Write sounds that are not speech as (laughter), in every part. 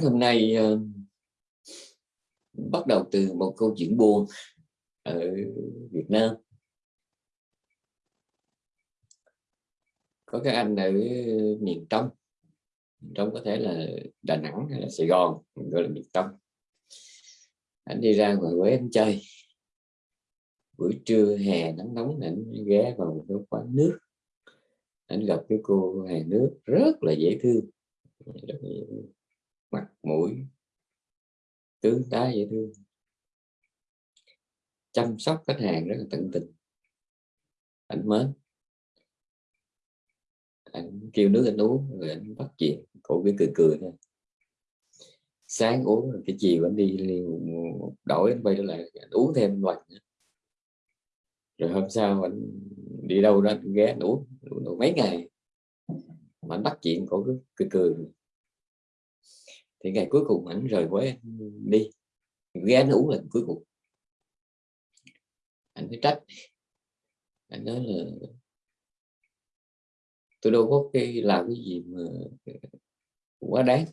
giảng hôm nay uh, bắt đầu từ một câu chuyện buồn ở Việt Nam. Có các anh ở miền Trung, trong có thể là Đà Nẵng hay là Sài Gòn gọi là miền Trung anh đi ra ngoài quán anh chơi. Buổi trưa hè nắng nóng anh ghé vào một cái quán nước. Anh gặp cái cô hàng nước rất là dễ thương mặt mũi tướng tá dễ thương. Chăm sóc khách hàng rất là tận tình. Ảnh mến. Anh kêu nước anh uống rồi anh bắt chuyện. Cổ cái cười cười thôi. Sáng uống rồi cái chiều anh đi đổi anh quay trở lại anh uống thêm một nữa. Rồi hôm sau anh đi đâu đó anh ghé anh uống, uống mấy ngày. Mà anh bắt chuyện cổ cứ cười cười thì ngày cuối cùng anh rời với đi. Ghé nó uống lần cuối cùng. Anh mới trách. Anh nói là, tôi đâu có cái làm cái gì mà quá đáng.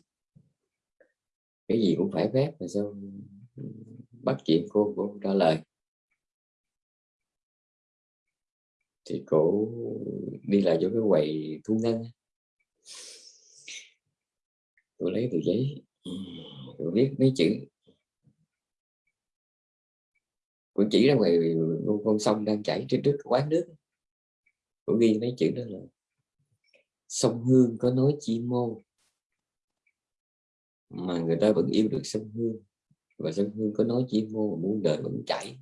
Cái gì cũng phải phép, mà sao bắt chuyện cô cô trả lời. Thì cổ đi lại chỗ cái quầy thu ngân tôi lấy tờ giấy. Ừ, tôi viết mấy chữ. Tôi chỉ ra ngoài con sông đang chảy trên trước quán nước. Tôi ghi mấy chữ đó là sông Hương có nói chi mô mà người ta vẫn yêu được sông Hương, và sông Hương có nói chi mô mà muốn đời vẫn chảy.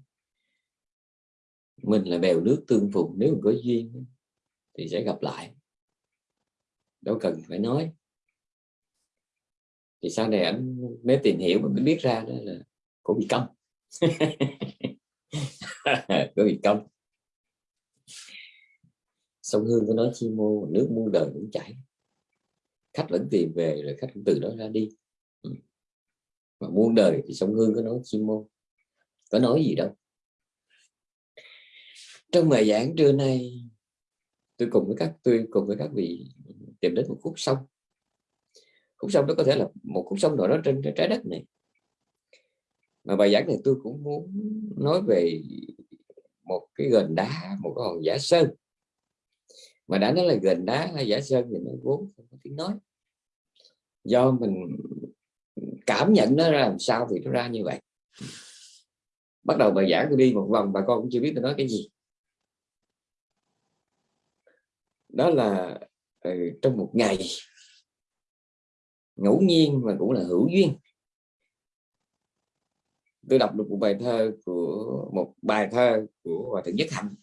Mình là bèo nước tương phùng, nếu mình có duyên thì sẽ gặp lại. Đâu cần phải nói thì sau này anh mới tìm hiểu mới biết ra đó là cổ bị công (laughs) cổ bị công sông hương có nói chi mô, nước muôn đời cũng chảy. Khách vẫn tìm về rồi khách cũng từ đó ra đi. Ừ. Mà muôn đời thì sông hương có nói chi mô. Có nói gì đâu. Trong bài giảng trưa nay, tôi cùng với các, tôi cùng với các vị tìm đến một khúc sông khúc sông đó có thể là một khúc sông nào đó trên trái đất này. Mà bài giảng này tôi cũng muốn nói về một cái gần đá một cái hòn giả sơn. Mà đã nói là gần đá hay giả sơn thì nó vốn không có tiếng nói. Do mình cảm nhận nó ra làm sao thì nó ra như vậy. Bắt đầu bài giảng tôi đi một vòng bà con cũng chưa biết tôi nói cái gì. Đó là ừ, trong một ngày ngẫu nhiên mà cũng là hữu duyên. Tôi đọc được một bài thơ của một bài thơ của hòa thượng nhất hạnh.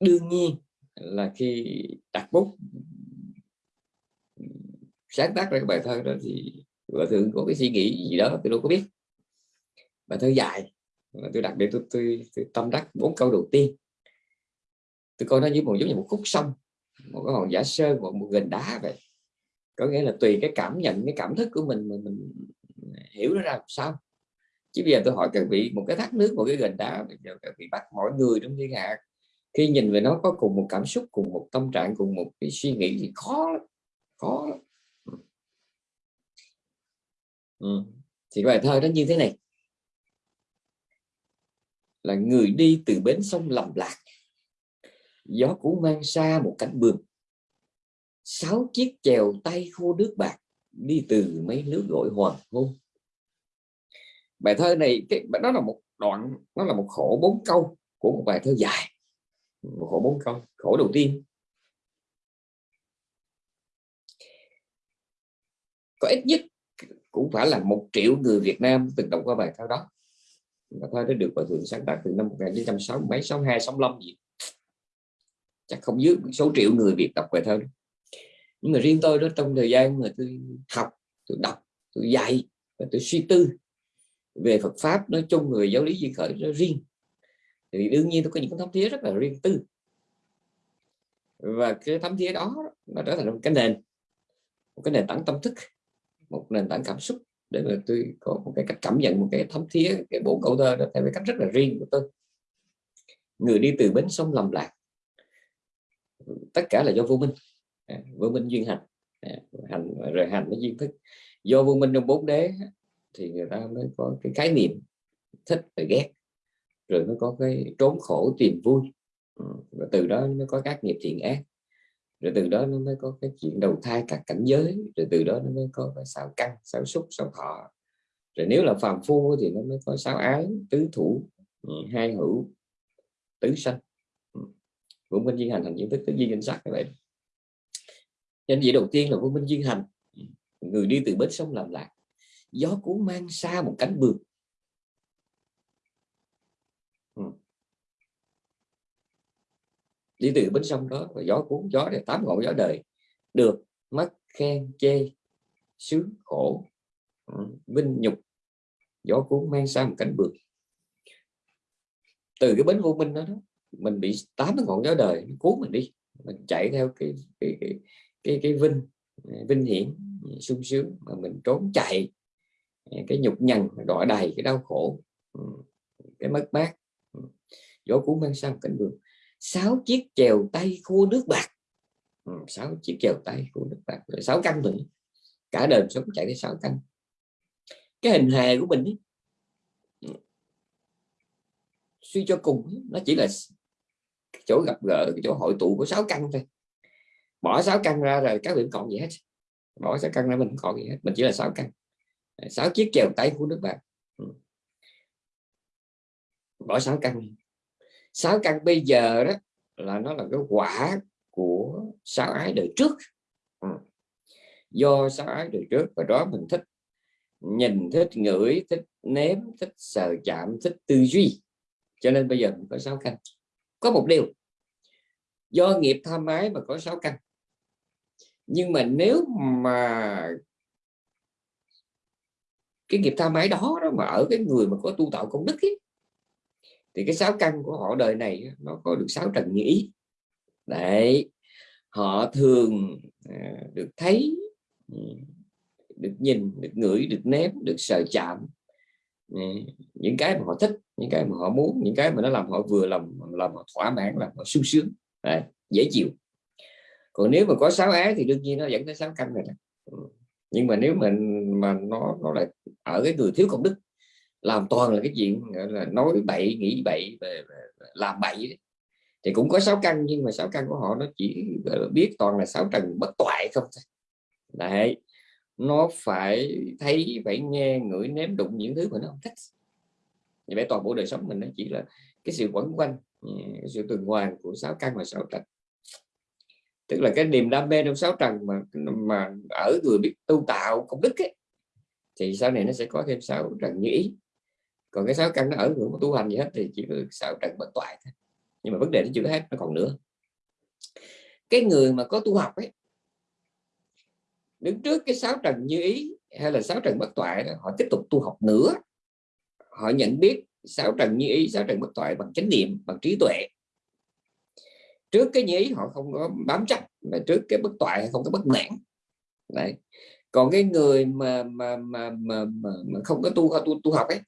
Đương nhiên là khi đặt bút sáng tác ra cái bài thơ đó thì hòa thượng có cái suy nghĩ gì đó tôi đâu có biết. Bài thơ dài mà tôi đặt để tôi, tôi, tôi tâm đắc bốn câu đầu tiên. Tôi coi nó như một giống như một khúc sông một cái hòn giả sơn một, một gành đá vậy có nghĩa là tùy cái cảm nhận, cái cảm thức của mình mà mình hiểu nó ra làm sao. Chứ bây giờ tôi hỏi các vị một cái thác nước, một cái gành đá, bây giờ các vị bắt mọi người trong thiên hạ. Khi nhìn về nó có cùng một cảm xúc, cùng một tâm trạng, cùng một cái suy nghĩ thì khó khó ừ. thì bài thơ nó như thế này. Là người đi từ bến sông lầm lạc, gió cũ mang xa một cánh bường sáu chiếc chèo tay khô nước bạc đi từ mấy nước gọi hoàng hôn. Bài thơ này, cái, đó là một đoạn, nó là một khổ bốn câu của một bài thơ dài. Một khổ bốn câu, khổ đầu tiên. Có ít nhất cũng phải là một triệu người Việt Nam từng đọc qua bài thơ đó. Bài thơ đã được bài thượng sáng tác từ năm 1960 mấy 62 65 gì. Chắc không dưới số triệu người Việt đọc bài thơ đó nhưng mà riêng tôi đó, trong thời gian mà tôi học, tôi đọc, tôi dạy và tôi suy tư về Phật pháp nói chung người giáo lý di khởi nó riêng, thì đương nhiên tôi có những thấm thía rất là riêng tư. Và cái thấm thía đó nó trở thành một cái nền, một cái nền tảng tâm thức, một nền tảng cảm xúc để mà tôi có một cái cách cảm nhận, một cái thấm thía, cái bốn câu thơ đó theo cái cách rất là riêng của tôi. Người đi từ bến sông lầm lạc, tất cả là do vô minh. À, vô minh duyên hành. À, hành rồi hành với duyên thức. Do vô minh trong bốn đế thì người ta mới có cái khái niệm thích và ghét. Rồi mới có cái trốn khổ tìm vui. Ừ, và từ đó nó có các nghiệp thiện ác. Rồi từ đó nó mới có cái chuyện đầu thai cả cảnh giới. Rồi từ đó nó mới có cái sao căn sao xúc sao thọ. Rồi nếu là phàm phu thì nó mới có sáu ái, tứ thủ ừ, hai hữu, tứ sanh. Ừ. Vô minh duyên hành hành diện thức, tứ duyên danh sắc, như vậy nhân vị đầu tiên là quân minh duyên hành. Người đi từ bến sông làm lạc. Gió cuốn mang xa một cánh bường ừ. đi từ bến sông đó và gió cuốn gió để tám ngọn gió đời. Được mất khen chê sướng khổ. Ừ, vinh nhục. Gió cuốn mang sang một cánh bược từ cái bến vô minh đó, đó mình bị tám ngọn gió đời nó cuốn mình đi. Mình chạy theo cái cái cái cái, cái vinh vinh hiển sung sướng mà mình trốn chạy à, cái nhục nhằn đọa đầy cái đau khổ ừ, cái mất mát ừ. gió cuốn mang sang cảnh đường sáu chiếc chèo tay khua nước bạc. Ừ, sáu chiếc chèo tay khua nước bạc rồi sáu căn nữa. Cả đời sống chạy tới sáu căn cái hình hài của mình ấy, suy cho cùng nó chỉ là chỗ gặp gỡ chỗ hội tụ của sáu căn thôi bỏ sáu căn ra rồi các vị còn gì hết. Bỏ sáu căn ra mình không còn gì hết, mình chỉ là sáu căn. Sáu chiếc chèo tay của nước bạn ừ. bỏ sáu căn sáu căn bây giờ đó là nó là cái quả của sáu ái đời trước. Ừ. Do sáu ái đời trước và đó mình thích nhìn, thích ngửi, thích nếm, thích sờ chạm, thích tư duy. Cho nên bây giờ mình có sáu căn. Có một điều, do nghiệp tham ái mà có sáu căn nhưng mà nếu mà cái nghiệp tha mái đó, đó mà ở cái người mà có tu tạo công đức ấy, thì cái sáu căn của họ đời này nó có được sáu trần nghĩ đấy họ thường à, được thấy ừ, được nhìn được ngửi được nếm được sờ chạm. Ừ, những cái mà họ thích những cái mà họ muốn những cái mà nó làm họ vừa lòng làm họ thỏa mãn làm họ sung sướng. Đấy, dễ chịu còn nếu mà có sáu ái thì đương nhiên nó dẫn tới sáu căn này ừ. nhưng mà nếu mình mà nó nó lại ở cái người thiếu công đức, làm toàn là cái chuyện là, nói bậy, nghĩ bậy làm bậy thì cũng có sáu căn, nhưng mà sáu căn của họ nó chỉ biết toàn là sáu trần bất toại không đấy, nó phải thấy, phải nghe, ngửi nếm đụng những thứ mà nó không thích. Như vậy toàn bộ đời sống mình nó chỉ là cái sự quẩn quanh ừ, cái sự tuần hoàn của sáu căn và sáu trần tức là cái niềm đam mê trong sáu trần mà mà ở người biết tu tạo công đức ấy, thì sau này nó sẽ có thêm sáu trần như ý. Còn cái sáu căn nó ở ngưỡng tu hành gì hết thì chỉ có sáu trần bất toại thôi. Nhưng mà vấn đề nó chưa hết nó còn nữa. Cái người mà có tu học ấy đứng trước cái sáu trần như ý hay là sáu trần bất toại đó, họ tiếp tục tu học nữa. Họ nhận biết sáu trần như ý sáu trần bất toại bằng chánh niệm bằng trí tuệ trước cái nhí họ không có bám chắc mà trước cái bất toại không có bất mãn. Đấy. Còn cái người mà mà mà mà, mà, mà không có tu tu tu học ấy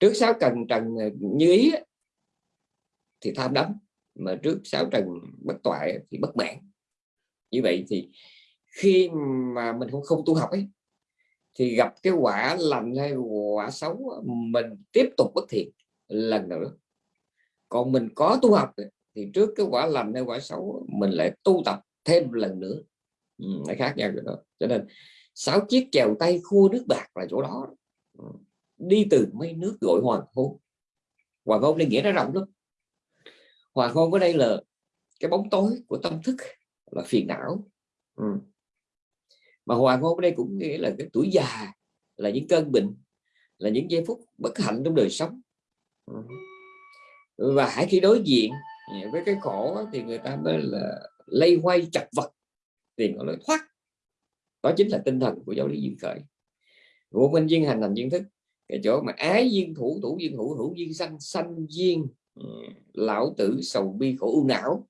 trước sáu trần trần như ý thì tham đắm mà trước sáu trần bất toại thì bất mãn. Như vậy thì khi mà mình không không tu học ấy thì gặp cái quả lành hay quả xấu mình tiếp tục bất thiện lần nữa còn mình có tu học thì trước cái quả lành hay quả xấu mình lại tu tập thêm lần nữa. Ừ, nó khác nhau rồi đó. Cho nên sáu chiếc chèo tay khua nước bạc là chỗ đó. Ừ, đi từ mấy nước gọi hoàng hôn. Hoàng hôn đây nghĩa nó rộng lắm. Hoàng hôn ở đây là cái bóng tối của tâm thức là phiền não. Ừ. mà hoàng hôn ở đây cũng nghĩa là cái tuổi già là những cơn bệnh là những giây phút bất hạnh trong đời sống. Ừ. và hãy khi đối diện Dạ, với cái khổ thì người ta mới là lây hoay chặt vật tìm lối thoát. Đó chính là tinh thần của giáo lý duyên khởi. Vô minh duyên hành hành duyên thức cái chỗ mà ái duyên thủ thủ duyên hữu hữu duyên sanh sanh duyên ừ, lão tử sầu bi khổ u não.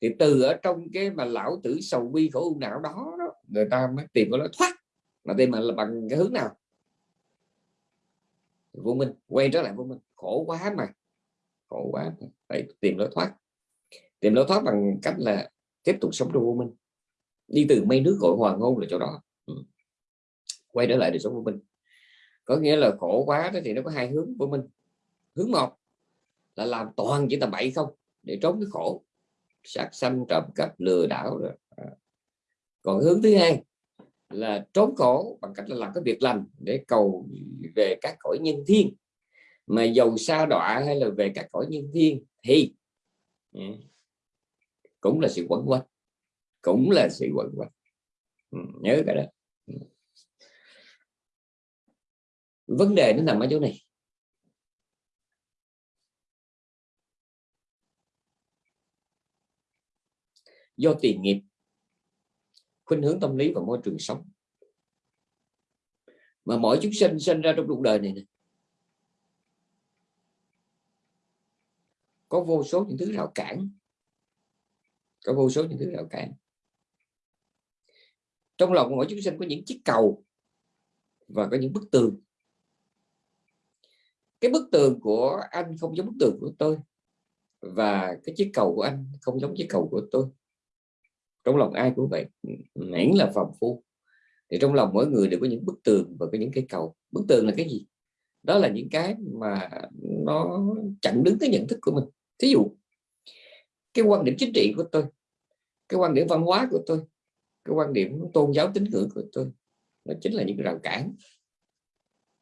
Thì từ ở trong cái mà lão tử sầu bi khổ u não đó, đó người ta mới tìm có lối thoát. Mà tìm mà là bằng cái hướng nào? Vô minh quay trở lại vô minh. Khổ quá mà khổ quá. Phải tìm lối thoát. Tìm lối thoát bằng cách là tiếp tục sống trong vô minh. Đi từ mây nước gọi hoàng hôn là chỗ đó. Ừ. quay trở lại đời sống vô minh, có nghĩa là khổ quá thì nó có hai hướng vô minh, hướng một là làm toàn chỉ tầm bậy không để trốn cái khổ. Sát sanh trộm cắp lừa đảo rồi. À. còn hướng thứ hai là trốn khổ bằng cách là làm cái việc lành để cầu về các cõi nhân thiên mà dầu sa đọa hay là về các cõi nhân thiên thì ừ, cũng là sự quẩn quanh cũng là sự quẩn quanh. Ừ, nhớ cái đó. Ừ. Vấn đề nó nằm ở chỗ này. Do tiền nghiệp khuynh hướng tâm lý và môi trường sống. Mà mỗi chúng sinh sinh ra trong cuộc đời này, này có vô số những thứ rào cản. Có vô số những thứ rào cản. Trong lòng mỗi chúng sinh có những chiếc cầu và có những bức tường. Cái bức tường của anh không giống bức tường của tôi và cái chiếc cầu của anh không giống chiếc cầu của tôi. Trong lòng ai cũng vậy, miễn là phàm phu. Thì trong lòng mỗi người đều có những bức tường và có những cái cầu. Bức tường là cái gì? Đó là những cái mà nó chặn đứng cái nhận thức của mình thí dụ cái quan điểm chính trị của tôi cái quan điểm văn hóa của tôi cái quan điểm tôn giáo tín ngưỡng của tôi nó chính là những cái rào cản.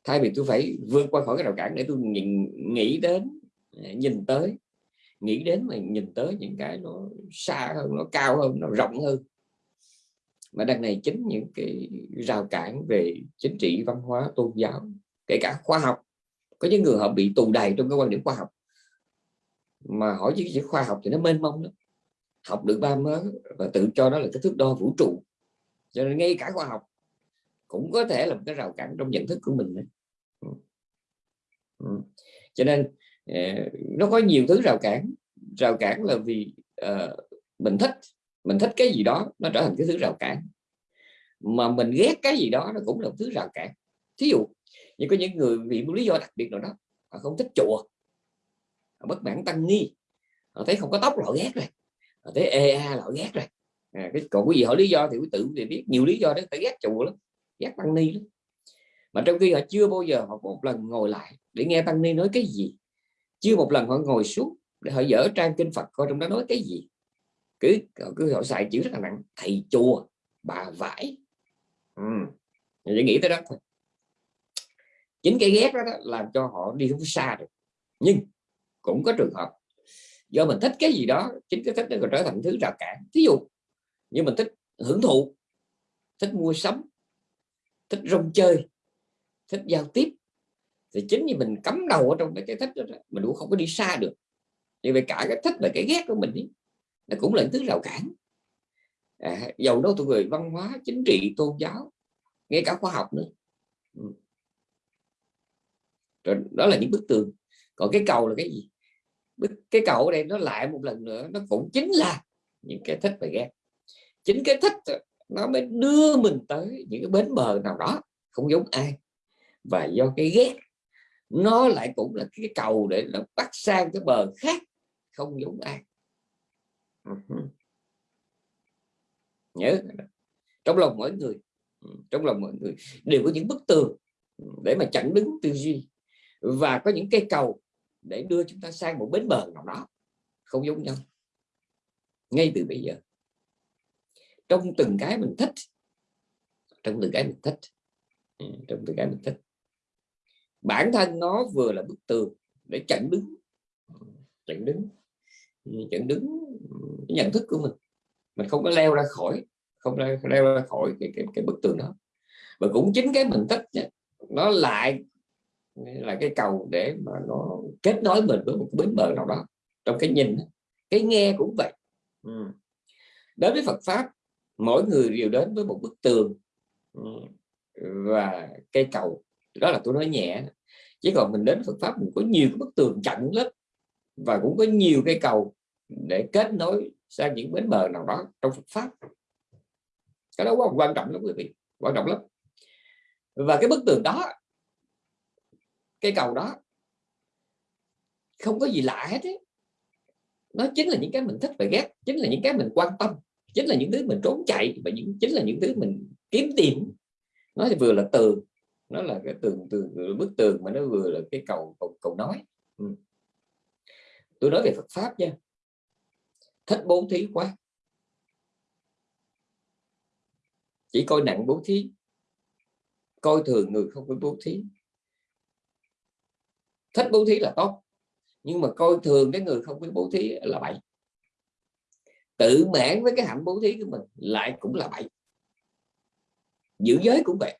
Thay vì tôi phải vượt qua khỏi cái rào cản để tôi nhìn, nghĩ đến à, nhìn tới nghĩ đến mà nhìn tới những cái nó xa hơn nó cao hơn nó rộng hơn. Mà đằng này chính những cái rào cản về chính trị văn hóa tôn giáo kể cả khoa học. Có những người họ bị tù đầy trong cái quan điểm khoa học mà hỏi chứ cái khoa học thì nó mênh mông lắm học được ba mớ và tự cho đó là cái thước đo vũ trụ cho nên ngay cả khoa học cũng có thể là một cái rào cản trong nhận thức của mình đấy. Ừ. Ừ. cho nên ờ, nó có nhiều thứ rào cản rào cản là vì uh, mình thích mình thích cái gì đó nó trở thành cái thứ rào cản mà mình ghét cái gì đó nó cũng là một thứ rào cản thí dụ như có những người vì một lý do đặc biệt nào đó họ không thích chùa họ bất mãn tăng ni. Họ thấy không có tóc lọ ghét rồi. Họ thấy ea lọ ghét rồi. À, cái còn cái gì họ lý do thì quý tự thì biết nhiều lý do đấy phải ghét chùa lắm ghét tăng ni lắm. Mà trong khi họ chưa bao giờ họ một lần ngồi lại để nghe tăng ni nói cái gì chưa một lần họ ngồi xuống để họ dở trang kinh Phật coi trong đó nói cái gì. Cứ cứ họ xài chữ rất là nặng thầy chùa bà vải. Ừ. chỉ nghĩ tới đó thôi. Chính cái ghét đó, đó làm cho họ đi không xa được. Nhưng cũng có trường hợp. Do mình thích cái gì đó chính cái thích nó còn trở thành thứ rào cản. Ví dụ như mình thích hưởng thụ thích mua sắm thích rong chơi thích giao tiếp thì chính như mình cắm đầu ở trong cái, cái thích đó, mình cũng không có đi xa được. Như vậy cả cái thích và cái ghét của mình ý, nó cũng là thứ rào cản. À, dầu đâu thuộc về văn hóa chính trị tôn giáo ngay cả khoa học nữa. Ừ. Rồi đó là những bức tường. Còn cái cầu là cái gì? Cái cầu này đây nó lại một lần nữa, nó cũng chính là những cái thích và ghét chính cái thích nó mới đưa mình tới những cái bến bờ nào đó, không giống ai. Và do cái ghét, nó lại cũng là cái cầu để nó bắt sang cái bờ khác, không giống ai. Nhớ trong lòng mỗi người ừ, trong lòng mọi người đều có những bức tường để mà chặn đứng tư duy. Và có những cây cầu để đưa chúng ta sang một bến bờ nào đó không giống nhau ngay từ bây giờ. Trong từng cái mình thích trong từng cái mình thích ừ, trong từng cái mình thích. Bản thân nó vừa là bức tường để chặn đứng chặn đứng ừ, chặn đứng cái nhận thức của mình. Mình không có leo ra khỏi không leo, leo ra khỏi cái, cái, cái bức tường đó. Và cũng chính cái mình thích nó lại là cái cầu để mà nó kết nối mình với một bến bờ nào đó. Trong cái nhìn cái nghe cũng vậy. Ừ. đối với Phật pháp, mỗi người đều đến với một bức tường. Ừ. Và cây cầu, đó là tôi nói nhẹ chứ còn mình đến Phật pháp, mình có nhiều cái bức tường chặn lắm. Và cũng có nhiều cây cầu để kết nối sang những bến bờ nào đó trong Phật pháp. Cái đó quá quan trọng lắm quý vị, quan trọng lắm. Và cái bức tường đó cây cầu đó. Không có gì lạ hết ấy. nó chính là những cái mình thích và ghét chính là những cái mình quan tâm chính là những thứ mình trốn chạy và những chính là những thứ mình kiếm tìm. Nó thì vừa là tường nó là cái tường tường bức tường mà nó vừa là cái cầu cầu, cầu nói. Ừ. tôi nói về Phật pháp nha. Thích bố thí quá. Chỉ coi nặng bố thí. Coi thường người không có bố thí thích bố thí là tốt. Nhưng mà coi thường cái người không biết bố thí là bậy. Tự mãn với cái hạnh bố thí của mình lại cũng là bậy. Giữ giới cũng vậy.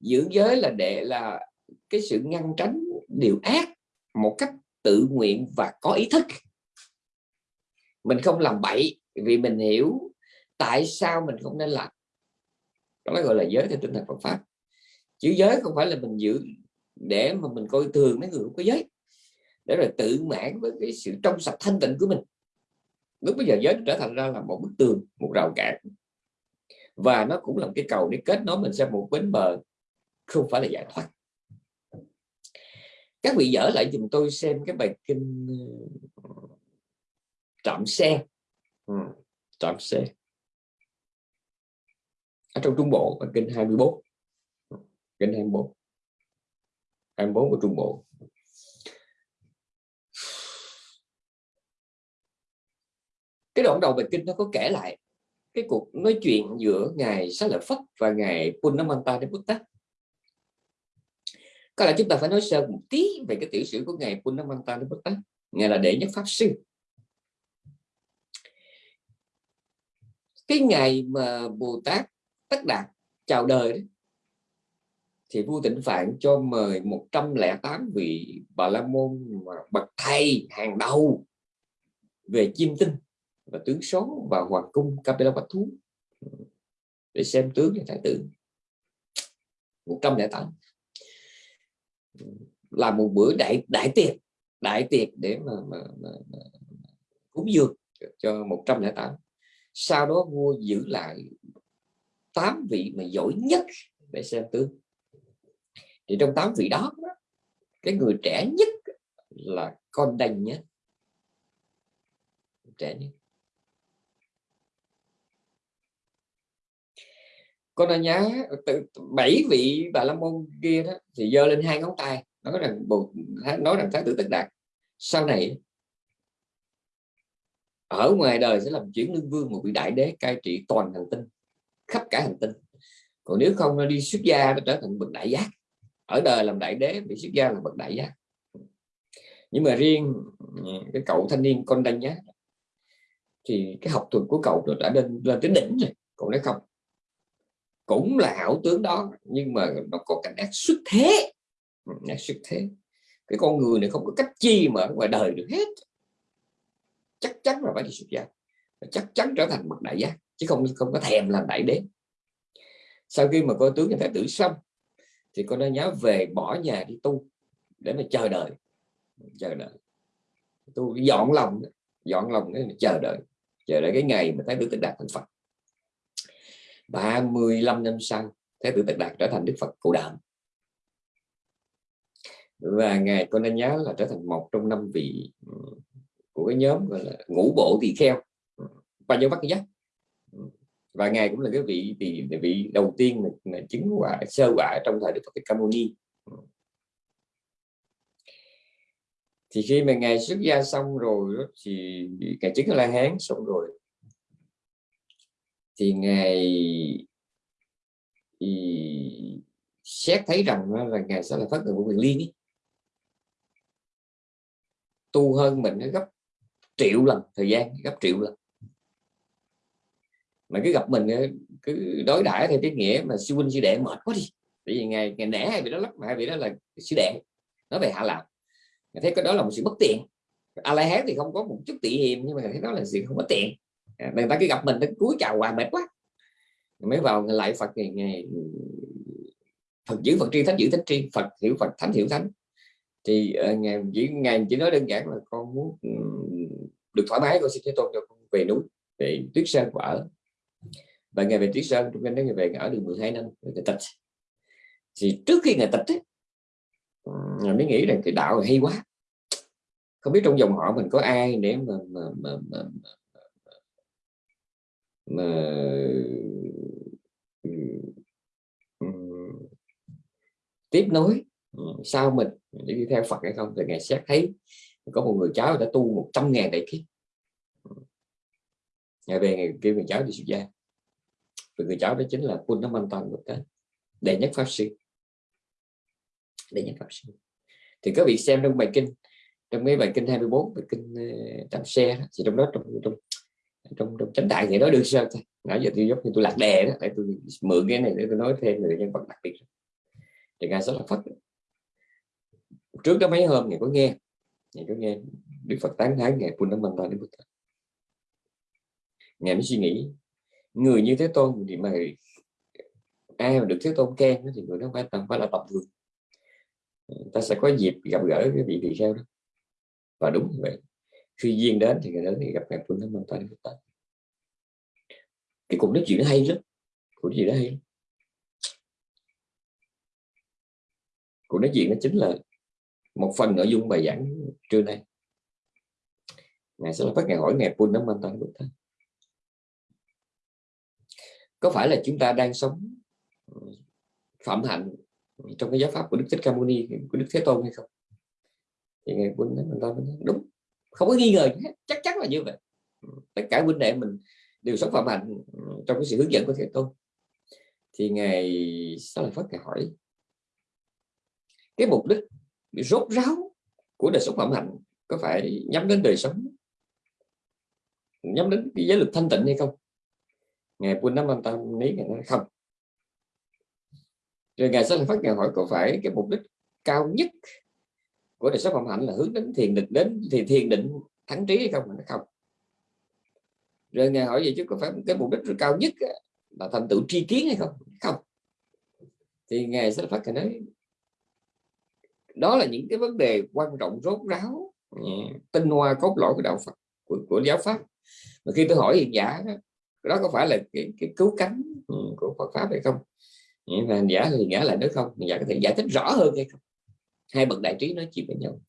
Giữ giới là để là cái sự ngăn tránh, điều ác một cách tự nguyện và có ý thức. Mình không làm bậy vì mình hiểu tại sao mình không nên làm. Đó gọi là giới theo tinh thần Phật pháp. Chữ giới không phải là mình giữ để mà mình coi thường mấy người không có giới để rồi tự mãn với cái sự trong sạch thanh tịnh của mình. Lúc bây giờ giới trở thành ra là một bức tường một rào cản. Và nó cũng là một cái cầu để kết nối mình sang một bến bờ không phải là giải thoát. Các vị dở lại dùm tôi xem cái bài kinh ờ, trạm xe. Ừ, trạm xe. Ở trong trung bộ bài kinh 24 ừ, kinh 24 24 của trung bộ. Cái đoạn đầu bài kinh nó có kể lại cái cuộc nói chuyện giữa ngài sát Lợi Phất và ngài Punamanta Buddha có lẽ chúng ta phải nói sơ một tí về cái tiểu sử của ngài Punamanta Buddha ngài là đệ nhất pháp sư. Cái ngày mà Bồ Tát Tất Đạt chào đời đấy, thì vua Tịnh Phạn cho mời 108 vị Bà La Môn mà bậc thầy hàng đầu về chiêm tinh và tướng số và hoàng cung Capella Bạch Thú. Để xem tướng và thái tử. 108 là một bữa đại đại tiệc đại tiệc để mà, mà, mà, mà cúng dường cho 108 sau đó vua giữ lại 8 vị mà giỏi nhất để xem tướng thì trong tám vị đó, cái người trẻ nhất là con đành nhất trẻ nhất. Con đã nhớ bảy vị bà la môn kia đó, thì giơ lên hai ngón tay, nói rằng nói rằng thái tử tất đạt, sau này ở ngoài đời sẽ làm chuyển lương vương một vị đại đế cai trị toàn hành tinh, khắp cả hành tinh. Còn nếu không, nó đi xuất gia nó trở thành bậc đại giác ở đời làm đại đế bị xuất gia là bậc đại giác. Nhưng mà riêng ừ, cái cậu thanh niên con đanh nhá thì cái học thuật của cậu đã lên lên tới đỉnh rồi, cậu nói không. Cũng là hảo tướng đó, nhưng mà nó có cảnh ác xuất thế. Ừ, ác xuất thế. Cái con người này không có cách chi mà ngoài đời được hết. Chắc chắn là phải đi xuất gia. Chắc chắn trở thành bậc đại giác, chứ không không có thèm làm đại đế. Sau khi mà coi tướng như thái tử xong thì con đã nhớ về bỏ nhà đi tu để mà chờ đợi chờ đợi. Tu dọn lòng dọn lòng để chờ đợi chờ đợi cái ngày mà thái tử tịch đạt thành phật. 35 năm sau, Thái tử tịch Đạt trở thành Đức Phật Cụ Đạm và ngài con nên nhớ là trở thành một trong năm vị ừ, của cái nhóm gọi là ngũ bộ tỳ kheo. Và nhớ bắt giác? Và ngài cũng là cái vị vị vị đầu tiên mà, mà chứng quả sơ quả trong thời Đức Phật Ca Mâu Ni. Thì khi mà ngài xuất gia xong rồi thì ngài chứng la hán xong rồi. Thì ngài thì xét thấy rằng là ngài sẽ là phát người của quyền liên ý. tu hơn mình nó gấp triệu lần thời gian gấp triệu lần mà cứ gặp mình ờ, cứ đối đãi theo cái nghĩa mà sư huynh sư đệ mệt quá đi. Bởi vì ngày ngày nẻ hay bị đó lắm hay bị đó là sư đệ nói về hạ lạc. Thấy cái đó là một sự bất tiện. A la hán thì không có một chút tị hiềm nhưng mà thấy đó là sự không có tiện. À, người ta cứ gặp mình nó cúi chào hoài mệt quá. Mới vào lại Phật ngày, ngày Phật giữ Phật tri thánh giữ thánh tri Phật hiểu Phật thánh hiểu thánh. Thì uh, ngày chỉ ngày chỉ nói đơn giản là con muốn được thoải mái con xin thế tôn cho con về núi về tuyết sơn của ở và ngày về triết sơn trong ngày về ở được 12 năm người tịch. Thì trước khi ngày tịch ấy, mới nghĩ rằng cái đạo hay quá. Không biết trong dòng họ mình có ai để mà, mà, mà, mà, mà mà tiếp nối sau mình để đi theo Phật hay không thì ngày xét thấy có một người cháu đã tu 100 ngàn đại kiếp. Ngày về ngày kêu người cháu đi xuất gia và người cháu đó chính là Quân Nam An Toàn một cái đệ nhất pháp sư. Đệ nhất pháp sư. Thì các vị xem trong bài kinh trong mấy bài kinh 24 bài kinh ờ, trạm xe đó, thì trong đó trong trong trong, trong chánh đại thì nói được sao thôi nãy giờ tôi giống như tôi lạc đề đó để tôi mượn cái này để tôi nói thêm về nhân vật đặc biệt. Thì ngài rất là phật trước đó mấy hôm ngài có nghe ngài có nghe đức phật tán thán ngài Punamanta đến Buddha ngài mới suy nghĩ người như thế tôn thì mà ai mà được thế tôn khen thì người đó phải tầm phải là tầm thường ta sẽ có dịp gặp gỡ cái vị tỳ kheo đó. Và đúng như vậy, khi duyên đến thì người đó thì gặp ngài Punamanta đến Buddha cái cuộc nói chuyện nó hay lắm cuộc nói chuyện nó hay lắm. Cuộc nói chuyện nó chính là một phần nội dung bài giảng trưa nay. Ngài sẽ phát ngài hỏi ngài Pun Nam Manta Buddha có phải là chúng ta đang sống ờ, phạm hạnh trong cái giáo pháp của Đức Thích Ca Mâu Ni, của Đức Thế Tôn hay không? Thì ngài Pun mình Manta đúng, không có nghi ngờ hết, chắc chắn là như vậy. Ừ, tất cả huynh đệ mình đều sống phạm hạnh ừ, trong cái sự hướng dẫn của Thế Tôn. Thì ngài sẽ lại phát ngài hỏi, cái mục đích rốt ráo của đời sống phạm hạnh có phải nhắm đến đời sống, nhắm đến cái giới lực thanh tịnh hay không? Ngài Pun Nam Tam Ní ngài nói không. Rồi ngài sẽ phát ngài hỏi có phải cái mục đích cao nhất của đời sống phạm hạnh là hướng đến thiền định đến thì thiền định thắng trí hay không nó không. Rồi ngài hỏi vậy chứ có phải cái mục đích cao nhất là thành tựu tri kiến hay không? Không. Thì ngài sẽ phát ngài nói đó là những cái vấn đề quan trọng rốt ráo ừ, tinh hoa cốt lõi của đạo Phật của, của giáo pháp. Mà khi tôi hỏi hiện giả đó, đó có phải là cái, cái cứu cánh ừ, của Phật pháp hay không? Và giả thì ngã lại nữa không? Giả có thể giải thích rõ hơn hay không? Hai bậc đại trí nói chuyện với nhau.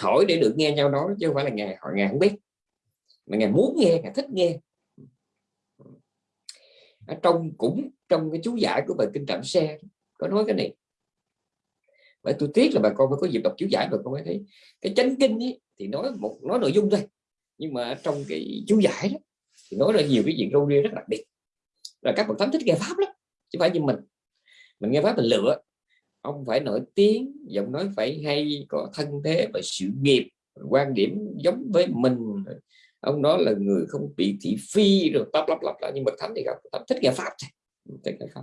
Hỏi để được nghe nhau nói chứ không phải là ngài hỏi ngài không biết. Mà ngài muốn nghe ngài thích nghe. Ở trong cũng trong cái chú giải của bài kinh trạm xe có nói cái này. Vậy tôi tiếc là bà con phải có dịp đọc chú giải bà con mới thấy. Cái chánh kinh ấy, thì nói một nói nội dung thôi. Nhưng mà trong cái chú giải đó thì nói ra nhiều cái chuyện râu ria rất đặc biệt. Là các bậc thánh thích nghe pháp lắm, chứ phải như mình. Mình nghe pháp mình lựa. Ông phải nổi tiếng, giọng nói phải hay, có thân thế và sự nghiệp quan điểm giống với mình. Ông đó là người không bị thị phi, rồi tấp lắp lắp lại nhưng bậc thánh thì không thích nghe pháp thích nghe pháp.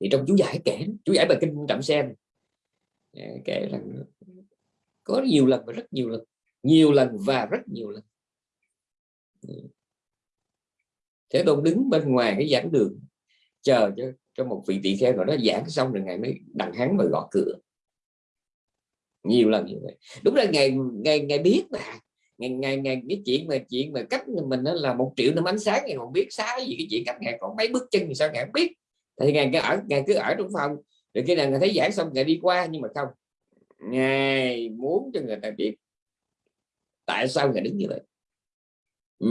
Thì trong chú giải kể, chú giải bài kinh trạm xem à, kể rằng có nhiều lần và rất nhiều lần nhiều lần và rất nhiều lần thế tôn đứng bên ngoài cái giảng đường, chờ cho cho một vị tỳ kheo rồi nó giảng xong rồi ngày mới đằng hắn và gõ cửa. Nhiều lần như vậy. Đúng là ngày ngày ngày biết mà. Ngày ngày ngày cái chuyện mà chuyện mà cách mình đó là một triệu năm ánh sáng ngày còn biết sáng gì cái chuyện cách ngày còn mấy bước chân thì sao ngày không biết. Thì ngày cứ ở ngày cứ ở trong phòng, rồi khi nào người thấy giảng xong ngày đi qua nhưng mà không. Ngài muốn cho người ta biết tại sao ngài đứng như vậy ừ,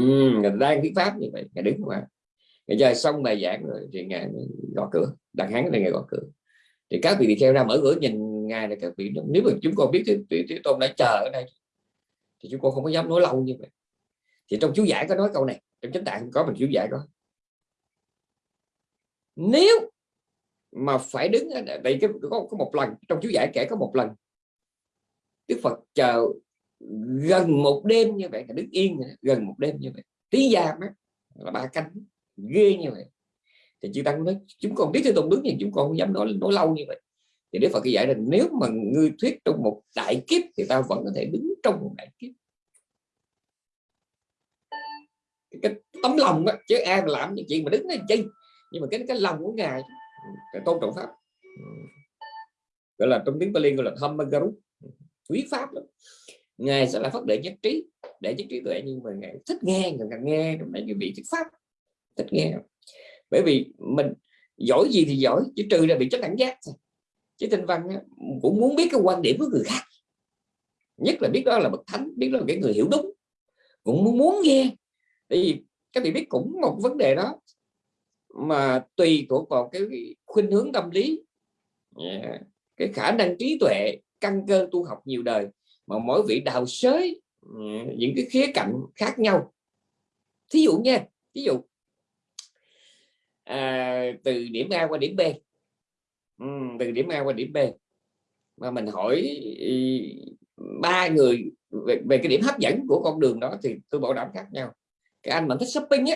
đang thuyết pháp như vậy ngài đứng qua ngài chơi xong bài giảng rồi thì ngài gõ cửa đặt hắn này ngài gõ cửa. Thì các vị theo ra mở cửa nhìn ngài là các vị nếu mà chúng con biết thì thế tôn đã chờ ở đây thì chúng con không có dám nói lâu như vậy. Thì trong chú giải có nói câu này trong chính tạng có mình chú giải có. Nếu mà phải đứng đây cái có, có một lần trong chú giải kể có một lần Đức Phật chờ gần một đêm như vậy đứng yên gần một đêm như vậy. Tí giam á là ba cánh ghê như vậy. Thì chư tăng nói chúng con biết thế tôn đứng nhưng chúng con không dám nói nói lâu như vậy. Thì Đức Phật cái giải là nếu mà ngươi thuyết trong một đại kiếp thì ta vẫn có thể đứng trong một đại kiếp. Cái tấm lòng đó, chứ ai mà làm những chuyện mà đứng lên chi. Nhưng mà cái cái lòng của ngài cái tôn trọng pháp. Gọi là trong tiếng bali gọi là Dhammagaru quý pháp lắm ngài sẽ là phát đệ nhất trí để nhất trí tuệ nhưng mà ngài thích nghe ngài nghe mấy cái vị thuyết pháp thích nghe. Bởi vì mình giỏi gì thì giỏi chứ trừ là bị chất cảnh giác chứ tinh văn cũng muốn biết cái quan điểm của người khác. Nhất là biết đó là bậc thánh biết đó là cái người hiểu đúng. Cũng muốn, muốn nghe. Tại vì các vị biết cũng một vấn đề đó mà tùy thuộc vào cái khuynh hướng tâm lý. Yeah. cái khả năng trí tuệ căn cơ tu học nhiều đời mà mỗi vị đào sới ừ, những cái khía cạnh khác nhau. Thí dụ nha ví dụ à, từ điểm A qua điểm B. Ừ, từ điểm A qua điểm B. Mà mình hỏi ừ, ba người về, về cái điểm hấp dẫn của con đường đó thì tôi bảo đảm khác nhau. Cái anh mà thích shopping á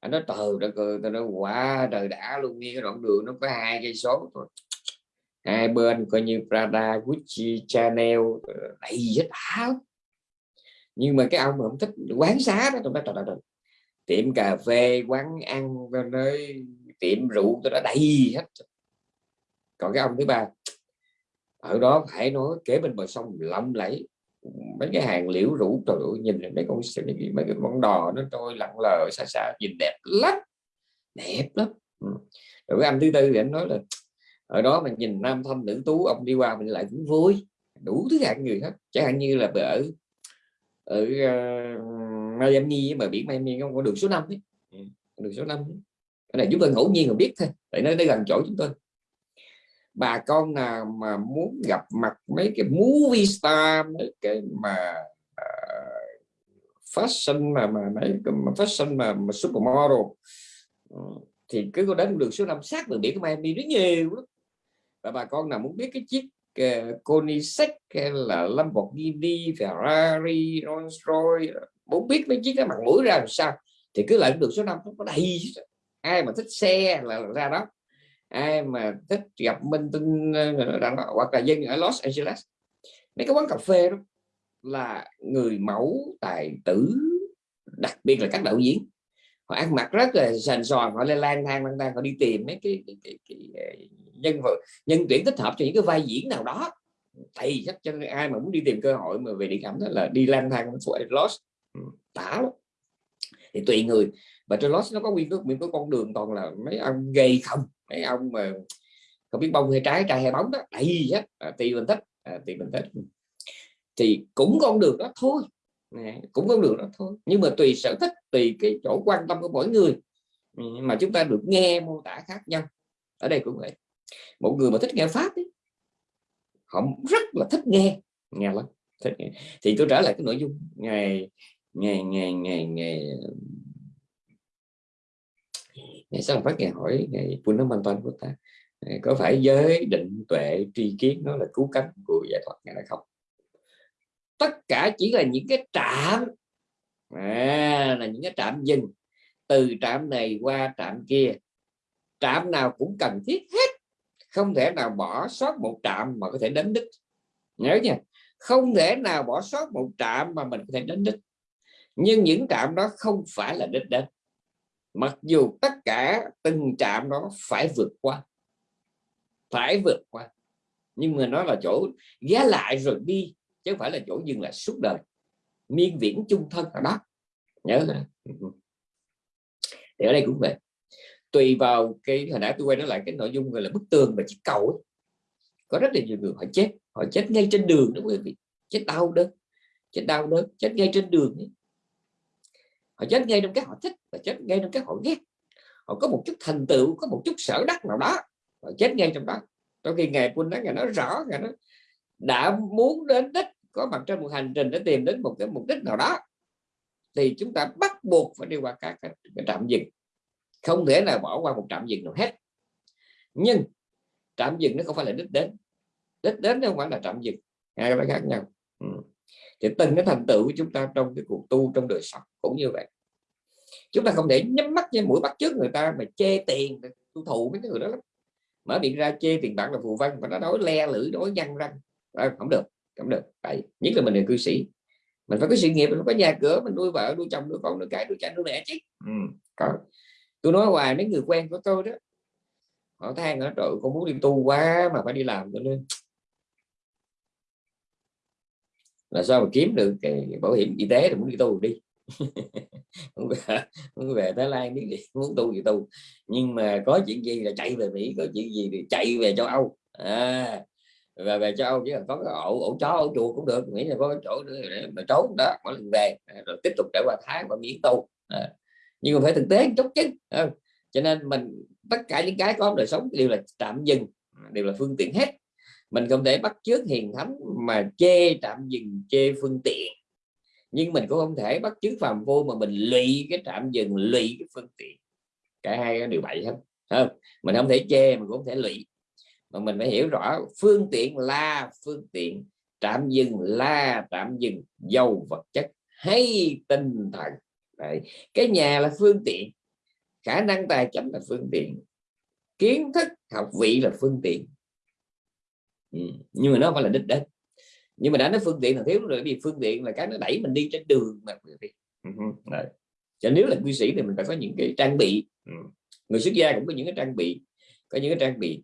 anh nói trời đất ơi tôi nói quá trời đã luôn nghe cái đoạn đường nó có hai cây số thôi hai bên coi như Prada Gucci Chanel ờ, đầy hết áo. Nhưng mà cái ông mà không thích quán xá đó tôi nói trời trời tiệm cà phê quán ăn nơi tiệm rượu tôi đã đầy hết. Còn cái ông thứ ba ở đó phải nói kế bên bờ sông lộng lẫy mấy cái hàng liễu rủ trời ơi, nhìn mấy con mấy cái con đò nó trôi lặng lờ xa xa nhìn đẹp lắm đẹp lắm. Ừ. Rồi cái anh thứ tư thì anh nói là ở đó mình nhìn nam thanh nữ tú ông đi qua mình lại cũng vui. Đủ thứ hạng người hết. Chẳng hạn như là ở ở uh, Miami mà biển Miami không có đường số 5 ấy. Ừ, đường số 5 ấy. cái này chúng tôi ngẫu nhiên mà biết thôi tại nó gần chỗ chúng tôi. Bà con nào mà muốn gặp mặt mấy cái movie star mấy cái mà uh, fashion mà mà mấy cái mà fashion mà, mà supermodel uh, thì cứ có đến đường số 5 sát đường biển của Miami rất nhiều lắm và bà con nào muốn biết cái chiếc uh, Koenigsegg hay là Lamborghini Ferrari Rolls Royce muốn biết mấy chiếc cái mặt mũi ra làm sao thì cứ lại đường số 5 nó có đầy ai mà thích xe là ra đó. Ai mà thích gặp minh tinh ờ, ờ hoặc là dân ở Los Angeles. Mấy cái quán cà phê đó là người mẫu tài tử đặc biệt là các đạo diễn họ ăn mặc rất là sành sòn họ lên lang thang lang thang họ đi tìm mấy cái, cái, cái, cái, cái nhân vật nhân tuyển thích hợp cho những cái vai diễn nào đó. Thì chắc cho ai mà muốn đi tìm cơ hội mà về điện ảnh đó là đi lang thang Los lost. Ừ, tả lắm. Thì tùy người và trên lost nó có nguyên cái nguyên cái con đường toàn là mấy ông gay không mấy ông mà không biết bông hay trái trai hay bóng đó. Đầy hết à, tùy mình thích à, tùy mình thích thì cũng con đường đó thôi nè, cũng không đường đó thôi. Nhưng mà tùy sở thích tùy cái chỗ quan tâm của mỗi người. Ừ, mà chúng ta được nghe mô tả khác nhau. Ở đây cũng vậy. Một người mà thích nghe pháp ấy, họ rất là thích nghe nghe lắm thích nghe. thì tôi trả lại cái nội dung. Ngày ngày ngày ngày ngày ngày sau phát ngày hỏi ngày Punnamantan của ta có phải giới định tuệ tri kiến nó là cứu cánh? Của giải thoát ngày hay không tất cả chỉ là những cái trạm. À, là những cái trạm dừng. Từ trạm này qua trạm kia. Trạm nào cũng cần thiết hết. Không thể nào bỏ sót một trạm mà có thể đến đích. Nhớ nha. Không thể nào bỏ sót một trạm mà mình có thể đến đích. Nhưng những trạm đó không phải là đích đến. Mặc dù tất cả từng trạm đó phải vượt qua. Phải vượt qua. Nhưng mà nó là chỗ ghé lại rồi đi chứ không phải là chỗ dừng lại suốt đời. Miên viễn chung thân ở đó. Nhớ là thì ở đây cũng vậy. Tùy vào cái, hồi nãy tôi quay nó lại cái nội dung gọi là bức tường và chiếc cầu ấy. có rất là nhiều người họ chết. Họ chết ngay trên đường đó quý vị. Chết đau đớn. Chết đau đớn. Chết ngay trên đường ấy. Họ chết ngay trong cái họ thích và chết ngay trong cái họ ghét. Họ có một chút thành tựu, có một chút sở đắc nào đó. Họ chết ngay trong đó. Trong khi ngày quân đó ngày nói rõ, ngày nó đã muốn đến đích có mặt trên một hành trình để tìm đến một cái mục đích nào đó thì chúng ta bắt buộc phải đi qua các cái, cái trạm dừng. Không thể nào bỏ qua một trạm dừng nào hết. Nhưng trạm dừng nó không phải là đích đến. Đích đến nó không phải là trạm dừng hai cái khác nhau. Ừ. Thì từng cái thành tựu của chúng ta trong cái cuộc tu trong đời sống cũng như vậy. Chúng ta không thể nhắm mắt với mũi bắt trước người ta mà chê tiền tu thụ với cái người đó lắm. Mở miệng ra chê tiền bạc là phù văn và nó nói le lưỡi nói văn răng à, không được không được. Vậy nhất là mình là cư sĩ. Mình phải có sự nghiệp mình có nhà cửa mình nuôi vợ nuôi chồng nuôi con nuôi cái nuôi cha nuôi mẹ chứ. Ừ, có. Tôi nói hoài mấy người quen của tôi đó họ than ở trời con muốn đi tu quá mà phải đi làm. Cho nên là sao mà kiếm được cái bảo hiểm y tế thì muốn đi tu đi. (laughs) Muốn về, muốn về Thái Lan gì (laughs) muốn tu gì tu. Nhưng mà có chuyện gì là chạy về Mỹ có chuyện gì thì chạy về châu Âu. À, và về châu Âu chỉ cần có cái ổ ổ chó ổ chuột cũng được. Nghĩ là có cái chỗ để mà trốn đó mỗi lần về à, rồi tiếp tục trải qua tháng và miễn tu. À, nhưng mà phải thực tế chút chứ cho nên mình tất cả những cái có đời sống đều là tạm dừng đều là phương tiện hết. Mình không thể bắt chước hiền thánh mà chê tạm dừng chê phương tiện. Nhưng mình cũng không thể bắt chước phàm vô mà mình lụy cái tạm dừng lụy cái phương tiện. Cả hai đều bậy hết không? Mình không thể chê mình cũng không thể lụy mà mình phải hiểu rõ, phương tiện là phương tiện tạm dừng là tạm dừng, dầu vật chất, hay tinh thần Đấy. cái nhà là phương tiện, khả năng tài chính là phương tiện, kiến thức học vị là phương tiện ừ. nhưng mà nó phải là đích đến nhưng mà đã nói phương tiện là thiếu rồi vì phương tiện là cái nó đẩy mình đi trên đường mà. Ừ, đấy. cho nếu là quy sĩ thì mình phải có những cái trang bị ừ. người xuất gia cũng có những cái trang bị, có những cái trang bị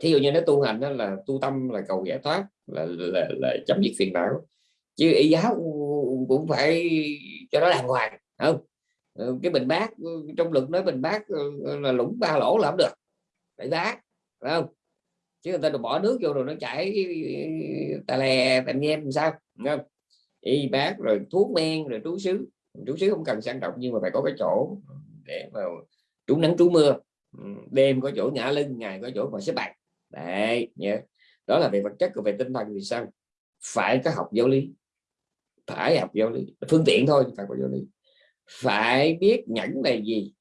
thí dụ như nó tu hành đó là tu tâm là cầu giải thoát là, là, là chấm dứt phiền não. Chứ y giáo cũng phải cho nó đàng hoàng không? Ừ, cái bình bát ừ, trong luật nói bình bát ừ, là lũng ba lỗ là không được. Phải bát không? Chứ người ta bỏ nước vô rồi nó chảy tà lè tà nhem sao không? Y bát rồi thuốc men rồi trú xứ. Trú xứ không cần sang trọng nhưng mà phải có cái chỗ để mà trú nắng trú mưa. Đêm có chỗ ngã lưng ngày có chỗ mà xếp bạc đấy nhớ. Đó là về vật chất còn về tinh thần thì sao? Phải có học giáo lý. Phải học giáo lý. Phương tiện thôi phải có giáo lý. Phải biết nhẫn là gì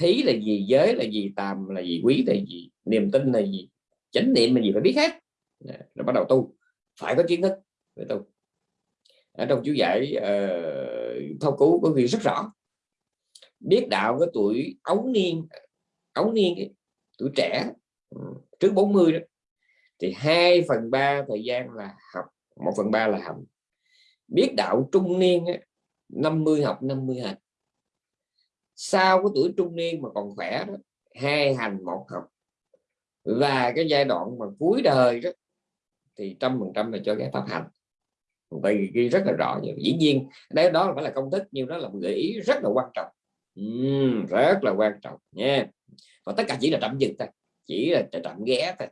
thí là gì giới là gì tàm là gì quý là gì niềm tin là gì chánh niệm là gì phải biết hết. Rồi bắt đầu tu. Phải có kiến thức để tu. Ở trong chú giải ờ, uh, thâu cứu có ghi rất rõ. Biết đạo cái tuổi ấu niên ấu niên ấy, tuổi trẻ Ừ, trước 40 đó. Thì 2 phần 3 thời gian là học 1 phần 3 là hành. Biết đạo trung niên ấy, 50 học 50 hành. Sau cái tuổi trung niên mà còn khỏe đó hai hành một học. Và cái giai đoạn mà cuối đời đó thì trăm phần trăm là cho cái pháp hành. Vậy ghi rất là rõ dĩ nhiên đấy đó phải là công thức nhưng đó là một gợi ý rất là quan trọng. Uhm, rất là quan trọng nha. Và tất cả chỉ là tạm dừng thôi chỉ là tạm ghé thôi.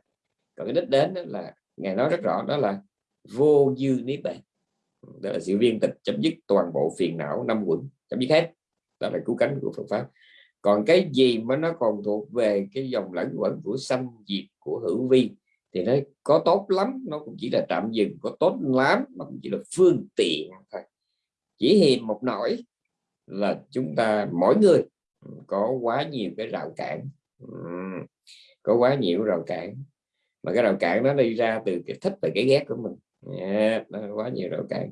Còn cái đích đến đó là ngài nói rất rõ, đó là vô dư niết bàn. Đó là sự viên tịch chấm dứt toàn bộ phiền não năm quẩn, chấm dứt hết. Đó là cứu cánh của Phật pháp. Còn cái gì mà nó còn thuộc về cái dòng lẫn quẩn của sanh diệt của hữu vi, thì nó có tốt lắm, nó cũng chỉ là tạm dừng, có tốt lắm nó cũng chỉ là phương tiện thôi. Chỉ hiềm một nỗi là chúng ta, mỗi người, có quá nhiều cái rào cản có quá nhiều rào cản. Mà cái rào cản nó đi ra từ cái thích và cái ghét của mình. Yeah, nó quá nhiều rào cản.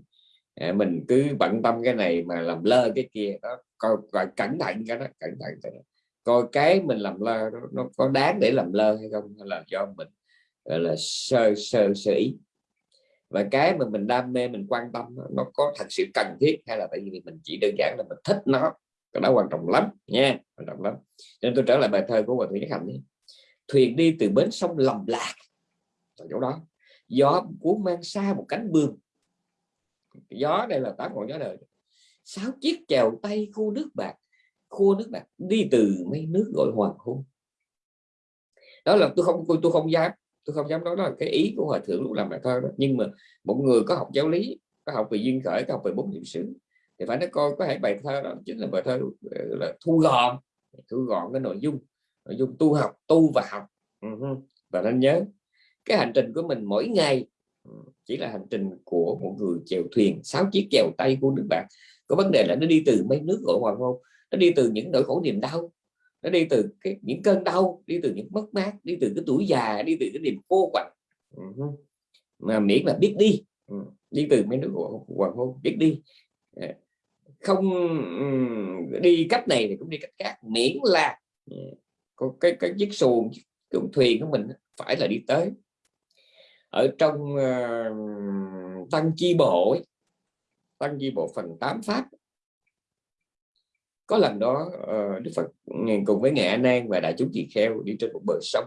À, mình cứ bận tâm cái này mà làm lơ cái kia đó coi, coi cẩn thận cái đó cẩn thận cái đó. coi cái mình làm lơ nó, nó có đáng để làm lơ hay không hay là do mình gọi là sơ sơ sơ ý. Và cái mà mình đam mê mình quan tâm nó có thật sự cần thiết hay là tại vì mình chỉ đơn giản là mình thích nó cái đó quan trọng lắm nha quan trọng lắm. Nên tôi trở lại bài thơ của hòa thượng nhất hạnh thuyền đi từ bến sông lầm lạc, ở chỗ đó. Gió cuốn mang xa một cánh bươm gió đây là tám ngọn gió đời. Sáu chiếc chèo tay khu nước bạc khu nước bạc đi từ mấy nước gọi hoàng hôn. Đó là tôi không tôi không dám, tôi không dám nói đó là cái ý của hòa thượng lúc làm bài thơ đó. Nhưng mà một người có học giáo lý, có học về duyên khởi, có học về bốn niệm xứ, thì phải nói coi có thể bài thơ đó chính là bài thơ ờ, là thu gọn. Thu gọn cái nội dung nội dung tu học, tu và học. Và nên nhớ, cái hành trình của mình mỗi ngày ừ, chỉ là hành trình của một người chèo thuyền, sáu chiếc chèo tay của nước bạn có vấn đề là nó đi từ mấy nước gọi hoàng hôn nó đi từ những nỗi khổ niềm đau, nó đi từ cái, những cơn đau, đi từ những mất mát, đi từ cái tuổi già, đi từ cái niềm vô quạnh. Mà miễn là biết đi ừ, đi từ mấy nước hoàng hôn biết đi. Ờ, không ừ, đi cách này thì cũng đi cách khác, miễn là có cái cái chiếc xuồng cái thuyền của mình phải là đi tới. Ở trong uh, tăng chi bộ tăng chi bộ phần 8 pháp. Có lần đó uh, Đức Phật ừ, cùng với ngài An và đại chúng tỳ kheo đi trên một bờ sông.